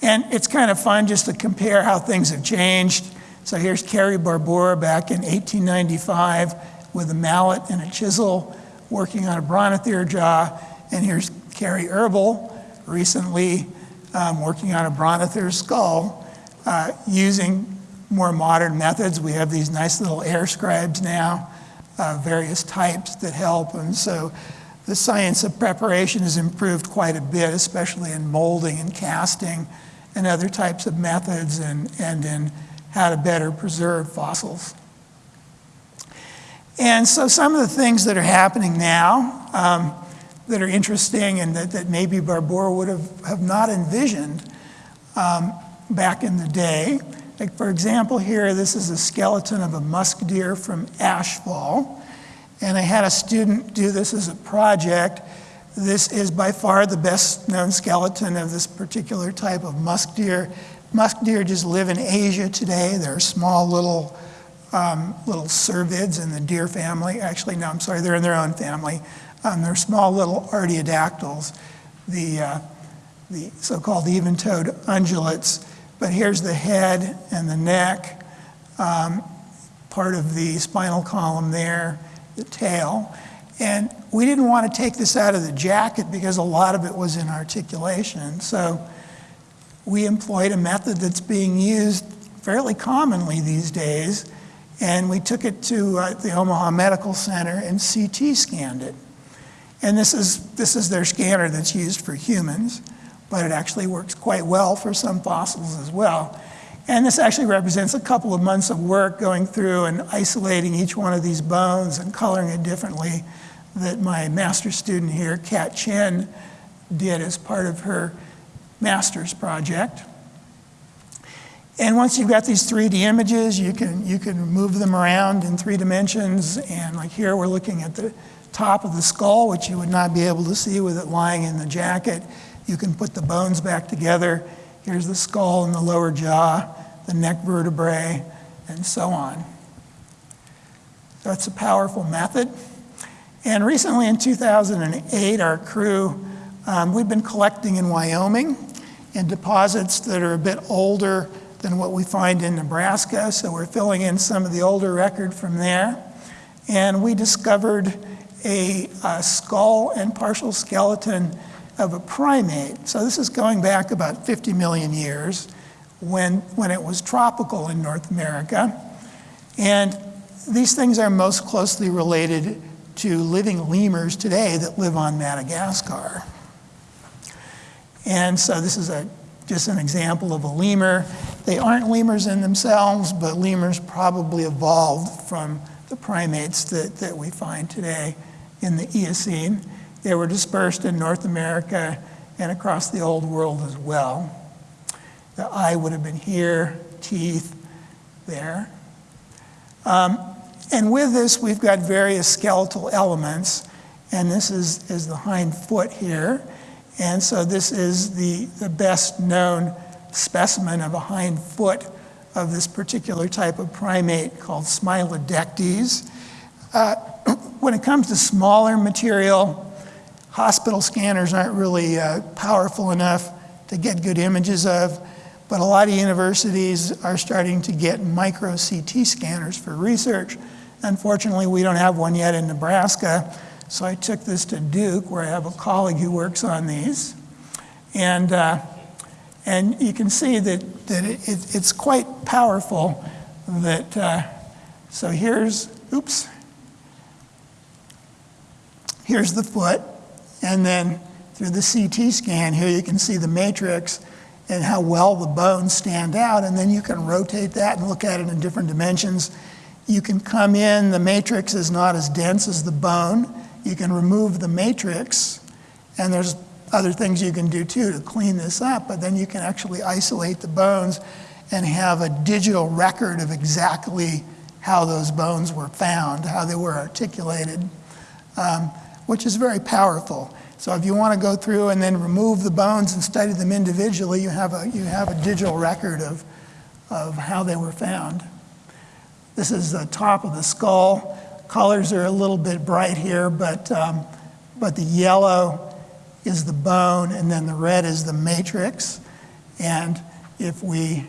And it's kind of fun just to compare how things have changed. So here's Carrie Barbour back in 1895 with a mallet and a chisel working on a brontothere jaw. And here's Carrie Herbel recently um, working on a brontothere skull uh, using more modern methods. We have these nice little air scribes now, uh, various types that help. And so the science of preparation has improved quite a bit, especially in molding and casting and other types of methods and, and in how to better preserve fossils. And so some of the things that are happening now um, that are interesting and that, that maybe Barbour would have, have not envisioned um, back in the day. Like for example here, this is a skeleton of a musk deer from Ashfall. And I had a student do this as a project. This is by far the best known skeleton of this particular type of musk deer. Musk deer just live in Asia today. They're small little, um, little cervids in the deer family. Actually, no, I'm sorry, they're in their own family. Um, they're small little artiodactyls, the, uh, the so-called even-toed ungulates. But here's the head and the neck, um, part of the spinal column there the tail. And we didn't want to take this out of the jacket because a lot of it was in articulation. So we employed a method that's being used fairly commonly these days. And we took it to uh, the Omaha Medical Center and CT scanned it. And this is, this is their scanner that's used for humans, but it actually works quite well for some fossils as well. And this actually represents a couple of months of work going through and isolating each one of these bones and coloring it differently that my master student here, Kat Chen, did as part of her master's project. And once you've got these 3D images, you can, you can move them around in three dimensions. And like here, we're looking at the top of the skull, which you would not be able to see with it lying in the jacket. You can put the bones back together. Here's the skull and the lower jaw, the neck vertebrae, and so on. That's a powerful method. And recently in 2008, our crew, um, we've been collecting in Wyoming in deposits that are a bit older than what we find in Nebraska. So we're filling in some of the older record from there. And we discovered a, a skull and partial skeleton of a primate. So this is going back about 50 million years when, when it was tropical in North America. And these things are most closely related to living lemurs today that live on Madagascar. And so this is a, just an example of a lemur. They aren't lemurs in themselves, but lemurs probably evolved from the primates that, that we find today in the Eocene. They were dispersed in North America and across the old world as well. The eye would have been here, teeth there. Um, and with this, we've got various skeletal elements, and this is, is the hind foot here. And so this is the, the best known specimen of a hind foot of this particular type of primate called Smilodectes. Uh, when it comes to smaller material, hospital scanners aren't really uh, powerful enough to get good images of, but a lot of universities are starting to get micro CT scanners for research. Unfortunately, we don't have one yet in Nebraska, so I took this to Duke, where I have a colleague who works on these. And, uh, and you can see that, that it, it, it's quite powerful that, uh, so here's, oops, here's the foot, and then through the CT scan here you can see the matrix and how well the bones stand out, and then you can rotate that and look at it in different dimensions. You can come in, the matrix is not as dense as the bone. You can remove the matrix, and there's other things you can do too to clean this up, but then you can actually isolate the bones and have a digital record of exactly how those bones were found, how they were articulated, um, which is very powerful. So if you want to go through and then remove the bones and study them individually, you have a, you have a digital record of, of how they were found. This is the top of the skull. Colors are a little bit bright here, but, um, but the yellow is the bone, and then the red is the matrix. And if we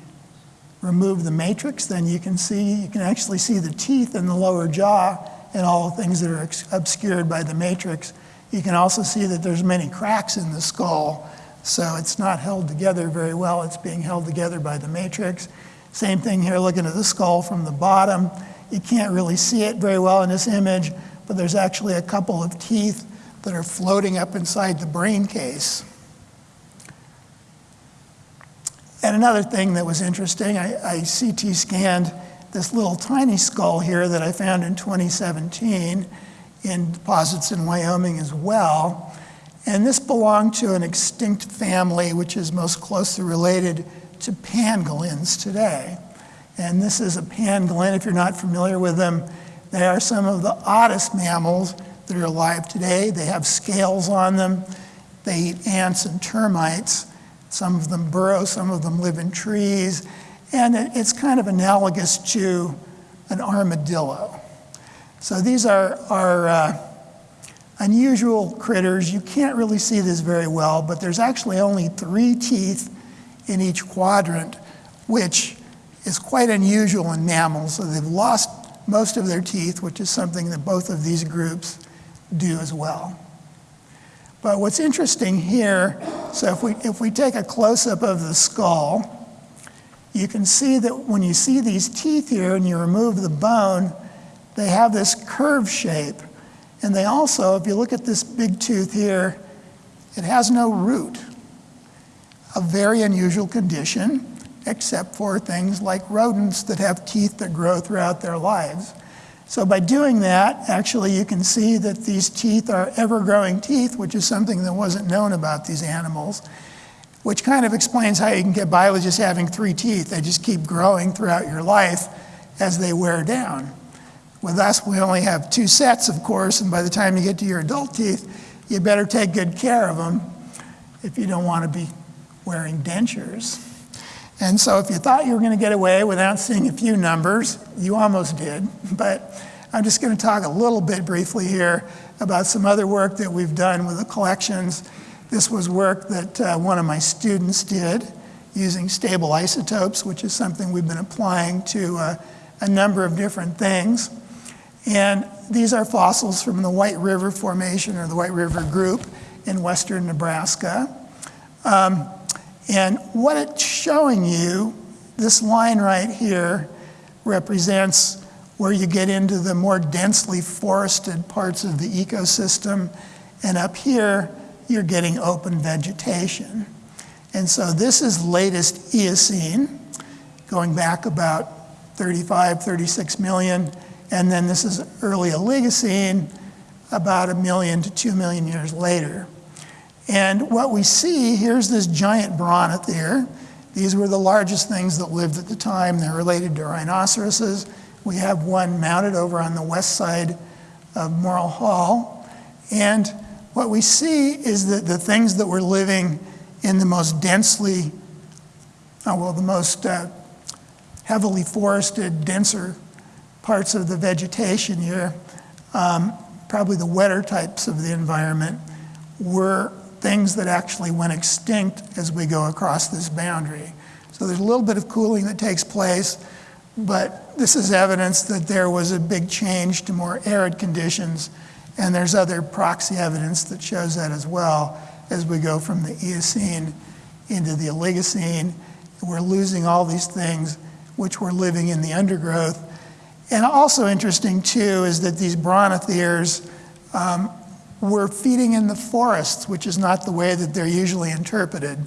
remove the matrix, then you can see, you can actually see the teeth and the lower jaw and all the things that are obscured by the matrix. You can also see that there's many cracks in the skull, so it's not held together very well. It's being held together by the matrix. Same thing here, looking at the skull from the bottom. You can't really see it very well in this image, but there's actually a couple of teeth that are floating up inside the brain case. And another thing that was interesting, I, I CT scanned this little tiny skull here that I found in 2017 in deposits in Wyoming as well. And this belonged to an extinct family which is most closely related to pangolins today. And this is a pangolin, if you're not familiar with them, they are some of the oddest mammals that are alive today. They have scales on them. They eat ants and termites. Some of them burrow, some of them live in trees. And it's kind of analogous to an armadillo. So these are, are uh, unusual critters. You can't really see this very well, but there's actually only three teeth in each quadrant, which is quite unusual in mammals. So they've lost most of their teeth, which is something that both of these groups do as well. But what's interesting here, so if we, if we take a close-up of the skull, you can see that when you see these teeth here and you remove the bone, they have this curve shape. And they also, if you look at this big tooth here, it has no root. A very unusual condition, except for things like rodents that have teeth that grow throughout their lives. So by doing that, actually you can see that these teeth are ever-growing teeth, which is something that wasn't known about these animals, which kind of explains how you can get just having three teeth. They just keep growing throughout your life as they wear down. With us, we only have two sets, of course, and by the time you get to your adult teeth, you better take good care of them if you don't want to be wearing dentures. And so if you thought you were going to get away without seeing a few numbers, you almost did. But I'm just going to talk a little bit briefly here about some other work that we've done with the collections. This was work that uh, one of my students did using stable isotopes, which is something we've been applying to uh, a number of different things. And these are fossils from the White River Formation or the White River Group in western Nebraska. Um, and what it's showing you, this line right here represents where you get into the more densely forested parts of the ecosystem. And up here, you're getting open vegetation. And so this is latest Eocene, going back about 35, 36 million. And then this is early Oligocene, about a million to two million years later. And what we see, here's this giant brontothera. These were the largest things that lived at the time. They're related to rhinoceroses. We have one mounted over on the west side of Morrill Hall. And what we see is that the things that were living in the most densely, oh, well, the most uh, heavily forested, denser parts of the vegetation here, um, probably the wetter types of the environment, were things that actually went extinct as we go across this boundary. So there's a little bit of cooling that takes place, but this is evidence that there was a big change to more arid conditions, and there's other proxy evidence that shows that as well as we go from the Eocene into the Oligocene. We're losing all these things which were living in the undergrowth. And also interesting too is that these brontotheres um, were feeding in the forests, which is not the way that they're usually interpreted.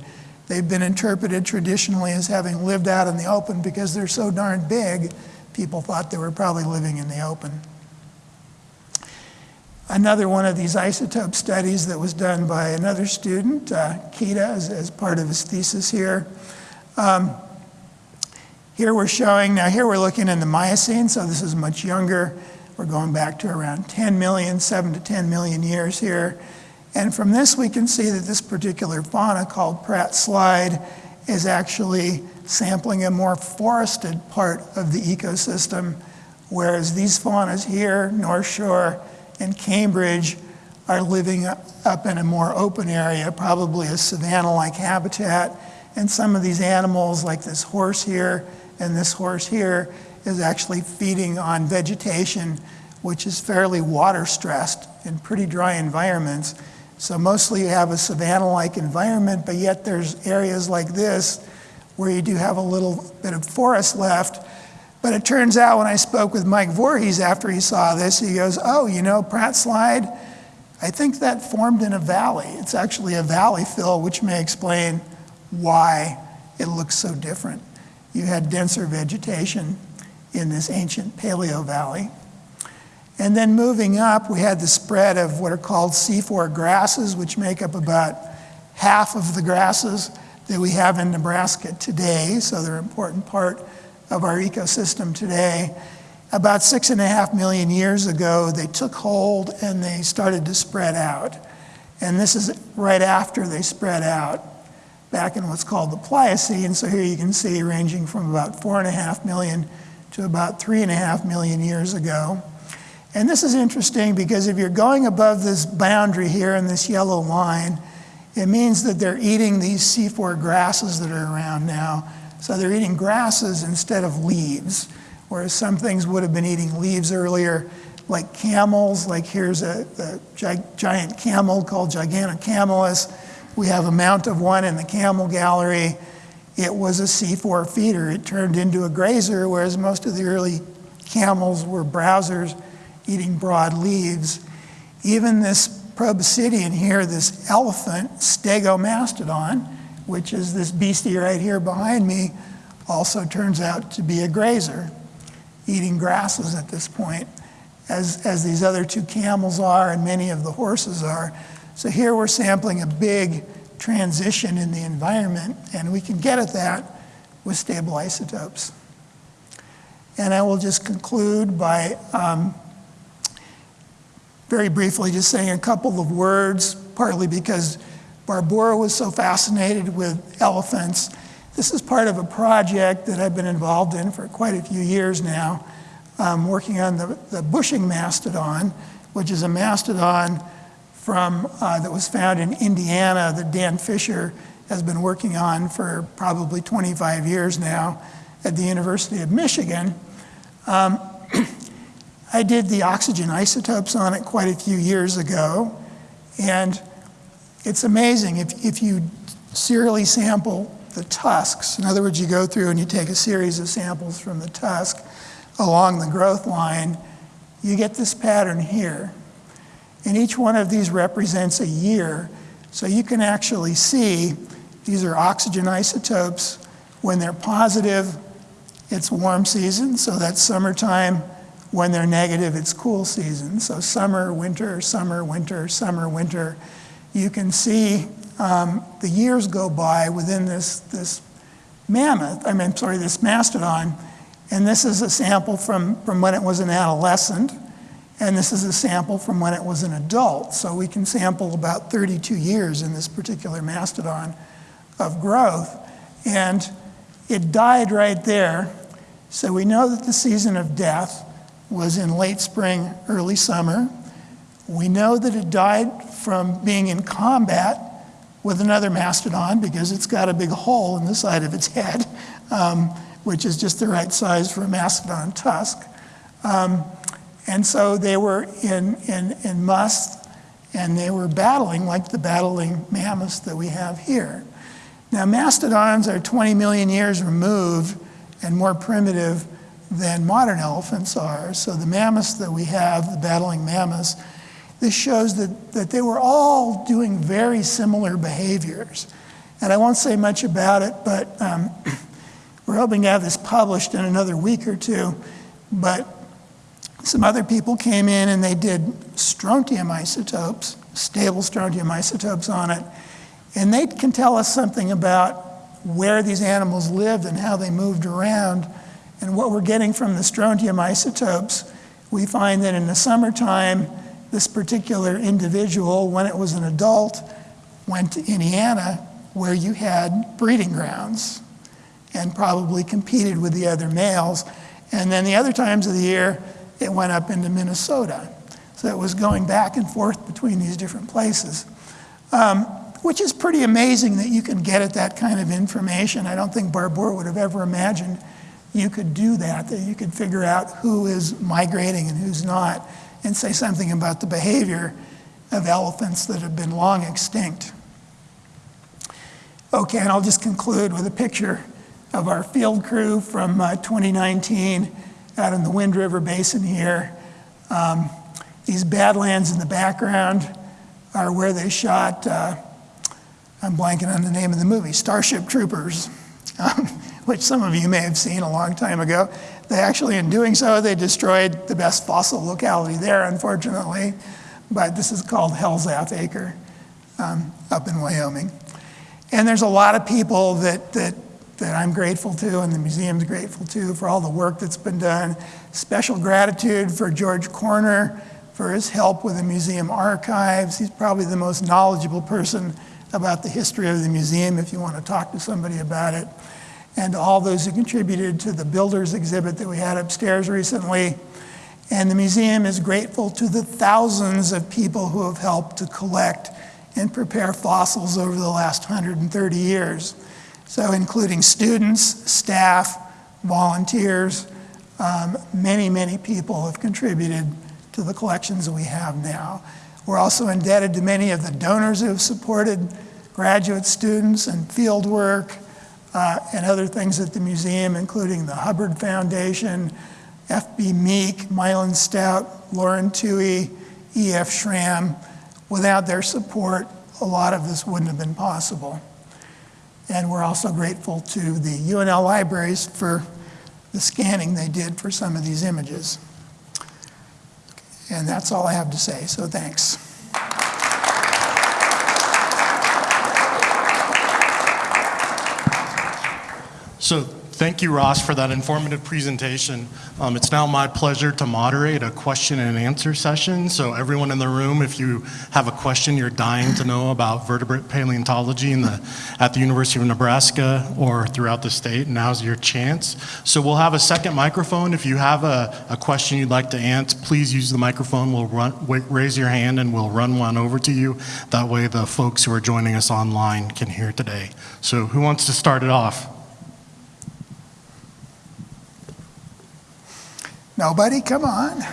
They've been interpreted traditionally as having lived out in the open because they're so darn big, people thought they were probably living in the open. Another one of these isotope studies that was done by another student, uh, Kita, as, as, part of his thesis here. Um, here we're showing, now here we're looking in the Miocene, so this is much younger. We're going back to around 10 million, 7 to 10 million years here. And from this, we can see that this particular fauna called Pratt Slide is actually sampling a more forested part of the ecosystem, whereas these faunas here, North Shore and Cambridge, are living up in a more open area, probably a savanna-like habitat. And some of these animals, like this horse here and this horse here, is actually feeding on vegetation which is fairly water stressed in pretty dry environments. So mostly you have a savanna-like environment, but yet there's areas like this where you do have a little bit of forest left. But it turns out when I spoke with Mike Voorhies after he saw this, he goes, oh, you know, Pratt Slide, I think that formed in a valley. It's actually a valley fill, which may explain why it looks so different. You had denser vegetation in this ancient Paleo Valley. And then moving up, we had the spread of what are called C4 grasses, which make up about half of the grasses that we have in Nebraska today. So they're an important part of our ecosystem today. About six and a half million years ago, they took hold and they started to spread out. And this is right after they spread out back in what's called the Pliocene. So here you can see ranging from about four and a half million to about three and a half million years ago. And this is interesting because if you're going above this boundary here in this yellow line, it means that they're eating these C4 grasses that are around now. So they're eating grasses instead of leaves, whereas some things would have been eating leaves earlier, like camels, like here's a, a giant camel called Gigantocamelus. We have a mount of one in the camel gallery. It was a C4 feeder. It turned into a grazer, whereas most of the early camels were browsers eating broad leaves. Even this proboscidean here, this elephant, stegomastodon, which is this beastie right here behind me, also turns out to be a grazer, eating grasses at this point. as, as these other two camels are and many of the horses are. So here we're sampling a big transition in the environment, and we can get at that with stable isotopes. And I will just conclude by um, very briefly just saying a couple of words, partly because Barbara was so fascinated with elephants. This is part of a project that I've been involved in for quite a few years now, um, working on the, the Buesching mastodon, which is a mastodon from, uh, that was found in Indiana that Dan Fisher has been working on for probably 25 years now at the University of Michigan. Um, I did the oxygen isotopes on it quite a few years ago, and it's amazing. If, if you serially sample the tusks, in other words, you go through and you take a series of samples from the tusk along the growth line, you get this pattern here. And each one of these represents a year. So you can actually see these are oxygen isotopes. When they're positive, it's warm season, so that's summertime. When they're negative, it's cool season. So summer, winter, summer, winter, summer, winter. You can see um, the years go by within this, this mammoth, I mean, sorry, this mastodon. And this is a sample from, from when it was an adolescent. And this is a sample from when it was an adult. So we can sample about 32 years in this particular mastodon of growth. And it died right there. So we know that the season of death was in late spring, early summer. We know that it died from being in combat with another mastodon because it's got a big hole in the side of its head, um, which is just the right size for a mastodon tusk. Um, and so they were in, in, in musth and they were battling like the battling mammoths that we have here. Now, mastodons are 20 million years removed and more primitive than modern elephants are. So the mammoths that we have, the battling mammoths, this shows that, that they were all doing very similar behaviors. And I won't say much about it, but um, we're hoping to have this published in another week or two. But some other people came in and they did strontium isotopes, stable strontium isotopes on it. And they can tell us something about where these animals lived and how they moved around and what we're getting from the strontium isotopes, we find that in the summertime, this particular individual, when it was an adult, went to Indiana where you had breeding grounds and probably competed with the other males. And then the other times of the year, it went up into Minnesota. So it was going back and forth between these different places, um, which is pretty amazing that you can get at that kind of information. I don't think Barbour would have ever imagined you could do that, that you could figure out who is migrating and who's not, and say something about the behavior of elephants that have been long extinct. Okay, and I'll just conclude with a picture of our field crew from uh, 2019 out in the Wind River Basin here. Um, these badlands in the background are where they shot, uh, I'm blanking on the name of the movie, Starship Troopers. Um, which some of you may have seen a long time ago. They actually, in doing so, they destroyed the best fossil locality there, unfortunately. But this is called Hell's Half Acre um, up in Wyoming. And there's a lot of people that, that, that I'm grateful to and the museum's grateful to for all the work that's been done. Special gratitude for George Corner for his help with the museum archives. He's probably the most knowledgeable person about the history of the museum if you want to talk to somebody about it and all those who contributed to the builders exhibit that we had upstairs recently. And the museum is grateful to the thousands of people who have helped to collect and prepare fossils over the last 130 years. So including students, staff, volunteers, um, many, many people have contributed to the collections we have now. We're also indebted to many of the donors who have supported graduate students and field work, uh, and other things at the museum, including the Hubbard Foundation, F.B. Meek, Mylan Stout, Lauren Toohey, E.F. Schramm. Without their support, a lot of this wouldn't have been possible. And we're also grateful to the UNL libraries for the scanning they did for some of these images. And that's all I have to say, so thanks. So thank you, Ross, for that informative presentation. Um, It's now my pleasure to moderate a question and answer session. So everyone in the room, if you have a question you're dying to know about vertebrate paleontology in the, at the University of Nebraska or throughout the state, now's your chance. So we'll have a second microphone. If you have a, a question you'd like to answer, please use the microphone. We'll run, raise your hand and we'll run one over to you. That way the folks who are joining us online can hear today. So who wants to start it off? Nobody, come on.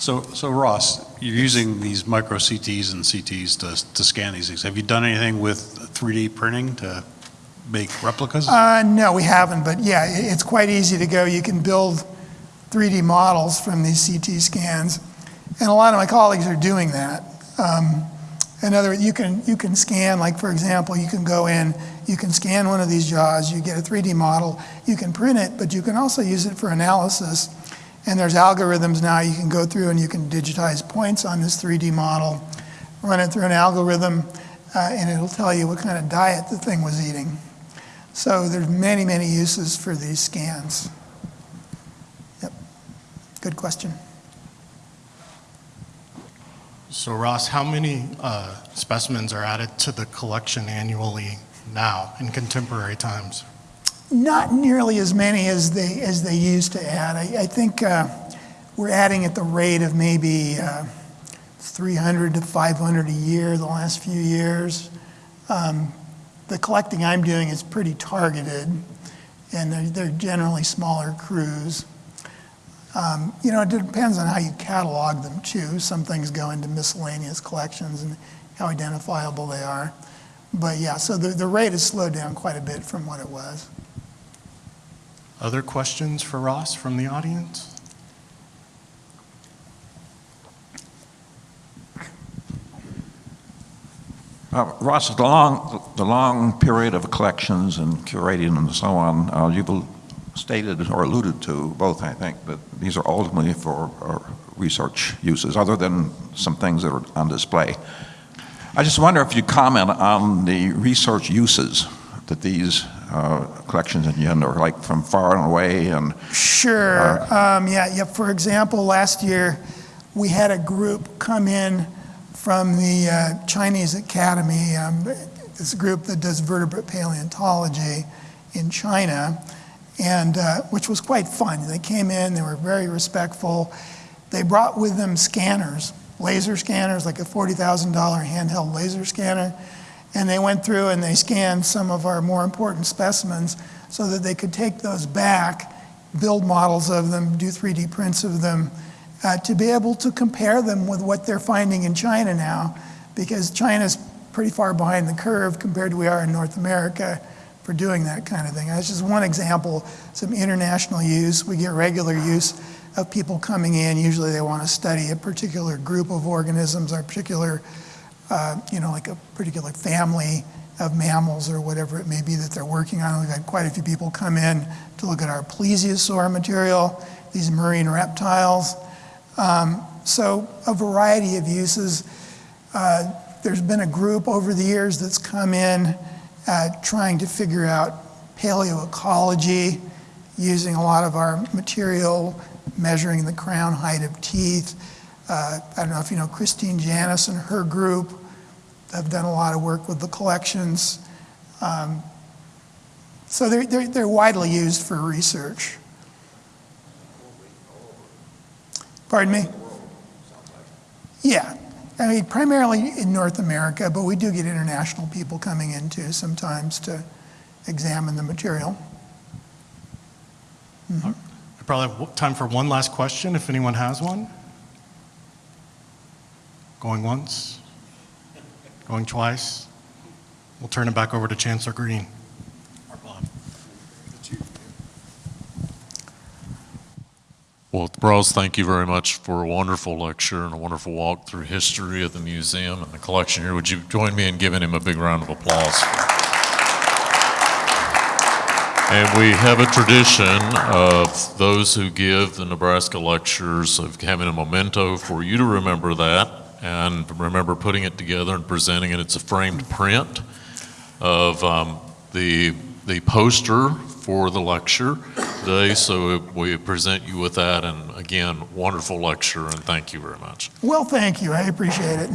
So, so Ross, you're using these micro CTs and CTs to, to scan these things. Have you done anything with 3D printing to make replicas? Uh, no, we haven't, but yeah, it's quite easy to go. You can build 3D models from these CT scans, and a lot of my colleagues are doing that. Um, in other words, you can, you can scan, like for example, you can go in, you can scan one of these jaws, you get a 3D model, you can print it, but you can also use it for analysis. And there's algorithms now you can go through and you can digitize points on this 3D model, run it through an algorithm, uh, and it'll tell you what kind of diet the thing was eating. So there's many, many uses for these scans. Yep, good question. So Ross, how many uh, specimens are added to the collection annually now in contemporary times? Not nearly as many as they, as they used to add. I, I think uh, we're adding at the rate of maybe uh, 300 to 500 a year the last few years. Um, the collecting I'm doing is pretty targeted, and they're, they're generally smaller crews. Um, you know, it depends on how you catalog them too. Some things go into miscellaneous collections and how identifiable they are. But yeah, so the, the rate has slowed down quite a bit from what it was. Other questions for Ross from the audience? Uh, Ross, the long, the long period of collections and curating and so on, uh, you've stated or alluded to both, I think, that these are ultimately for uh, research uses, other than some things that are on display. I just wonder if you comment on the research uses that these uh, collections in Yin are like from far and away and Sure. Um, yeah, yeah. For example, last year we had a group come in from the uh, Chinese Academy, um, this group that does vertebrate paleontology in China, and uh, which was quite fun. They came in, they were very respectful. They brought with them scanners, laser scanners, like a $40,000 handheld laser scanner. And they went through and they scanned some of our more important specimens so that they could take those back, build models of them, do 3D prints of them, uh, to be able to compare them with what they're finding in China now, because China's pretty far behind the curve compared to we are in North America for doing that kind of thing. That's just one example, some international use. We get regular use of people coming in. Usually they want to study a particular group of organisms or a particular uh, you know, like a particular family of mammals or whatever it may be that they're working on. We've had quite a few people come in to look at our plesiosaur material, these marine reptiles. Um, so a variety of uses. Uh, there's been a group over the years that's come in uh, trying to figure out paleoecology using a lot of our material, measuring the crown height of teeth. Uh, I don't know if you know Christine Janis and her group have done a lot of work with the collections. Um, so they're, they're, they're widely used for research. Pardon me? Yeah. I mean, primarily in North America, but we do get international people coming in too sometimes to examine the material. I probably have time for one last question, if anyone has one. Going once? Going twice? We'll turn it back over to Chancellor Green. Well, Ross, thank you very much for a wonderful lecture and a wonderful walk through history of the museum and the collection here. Would you join me in giving him a big round of applause? And we have a tradition of those who give the Nebraska lectures of having a memento for you to remember that and remember putting it together and presenting it. It's a framed print of um, the, the poster for the lecture today. So we present you with that. And again, wonderful lecture and thank you very much. Well, thank you. I appreciate it.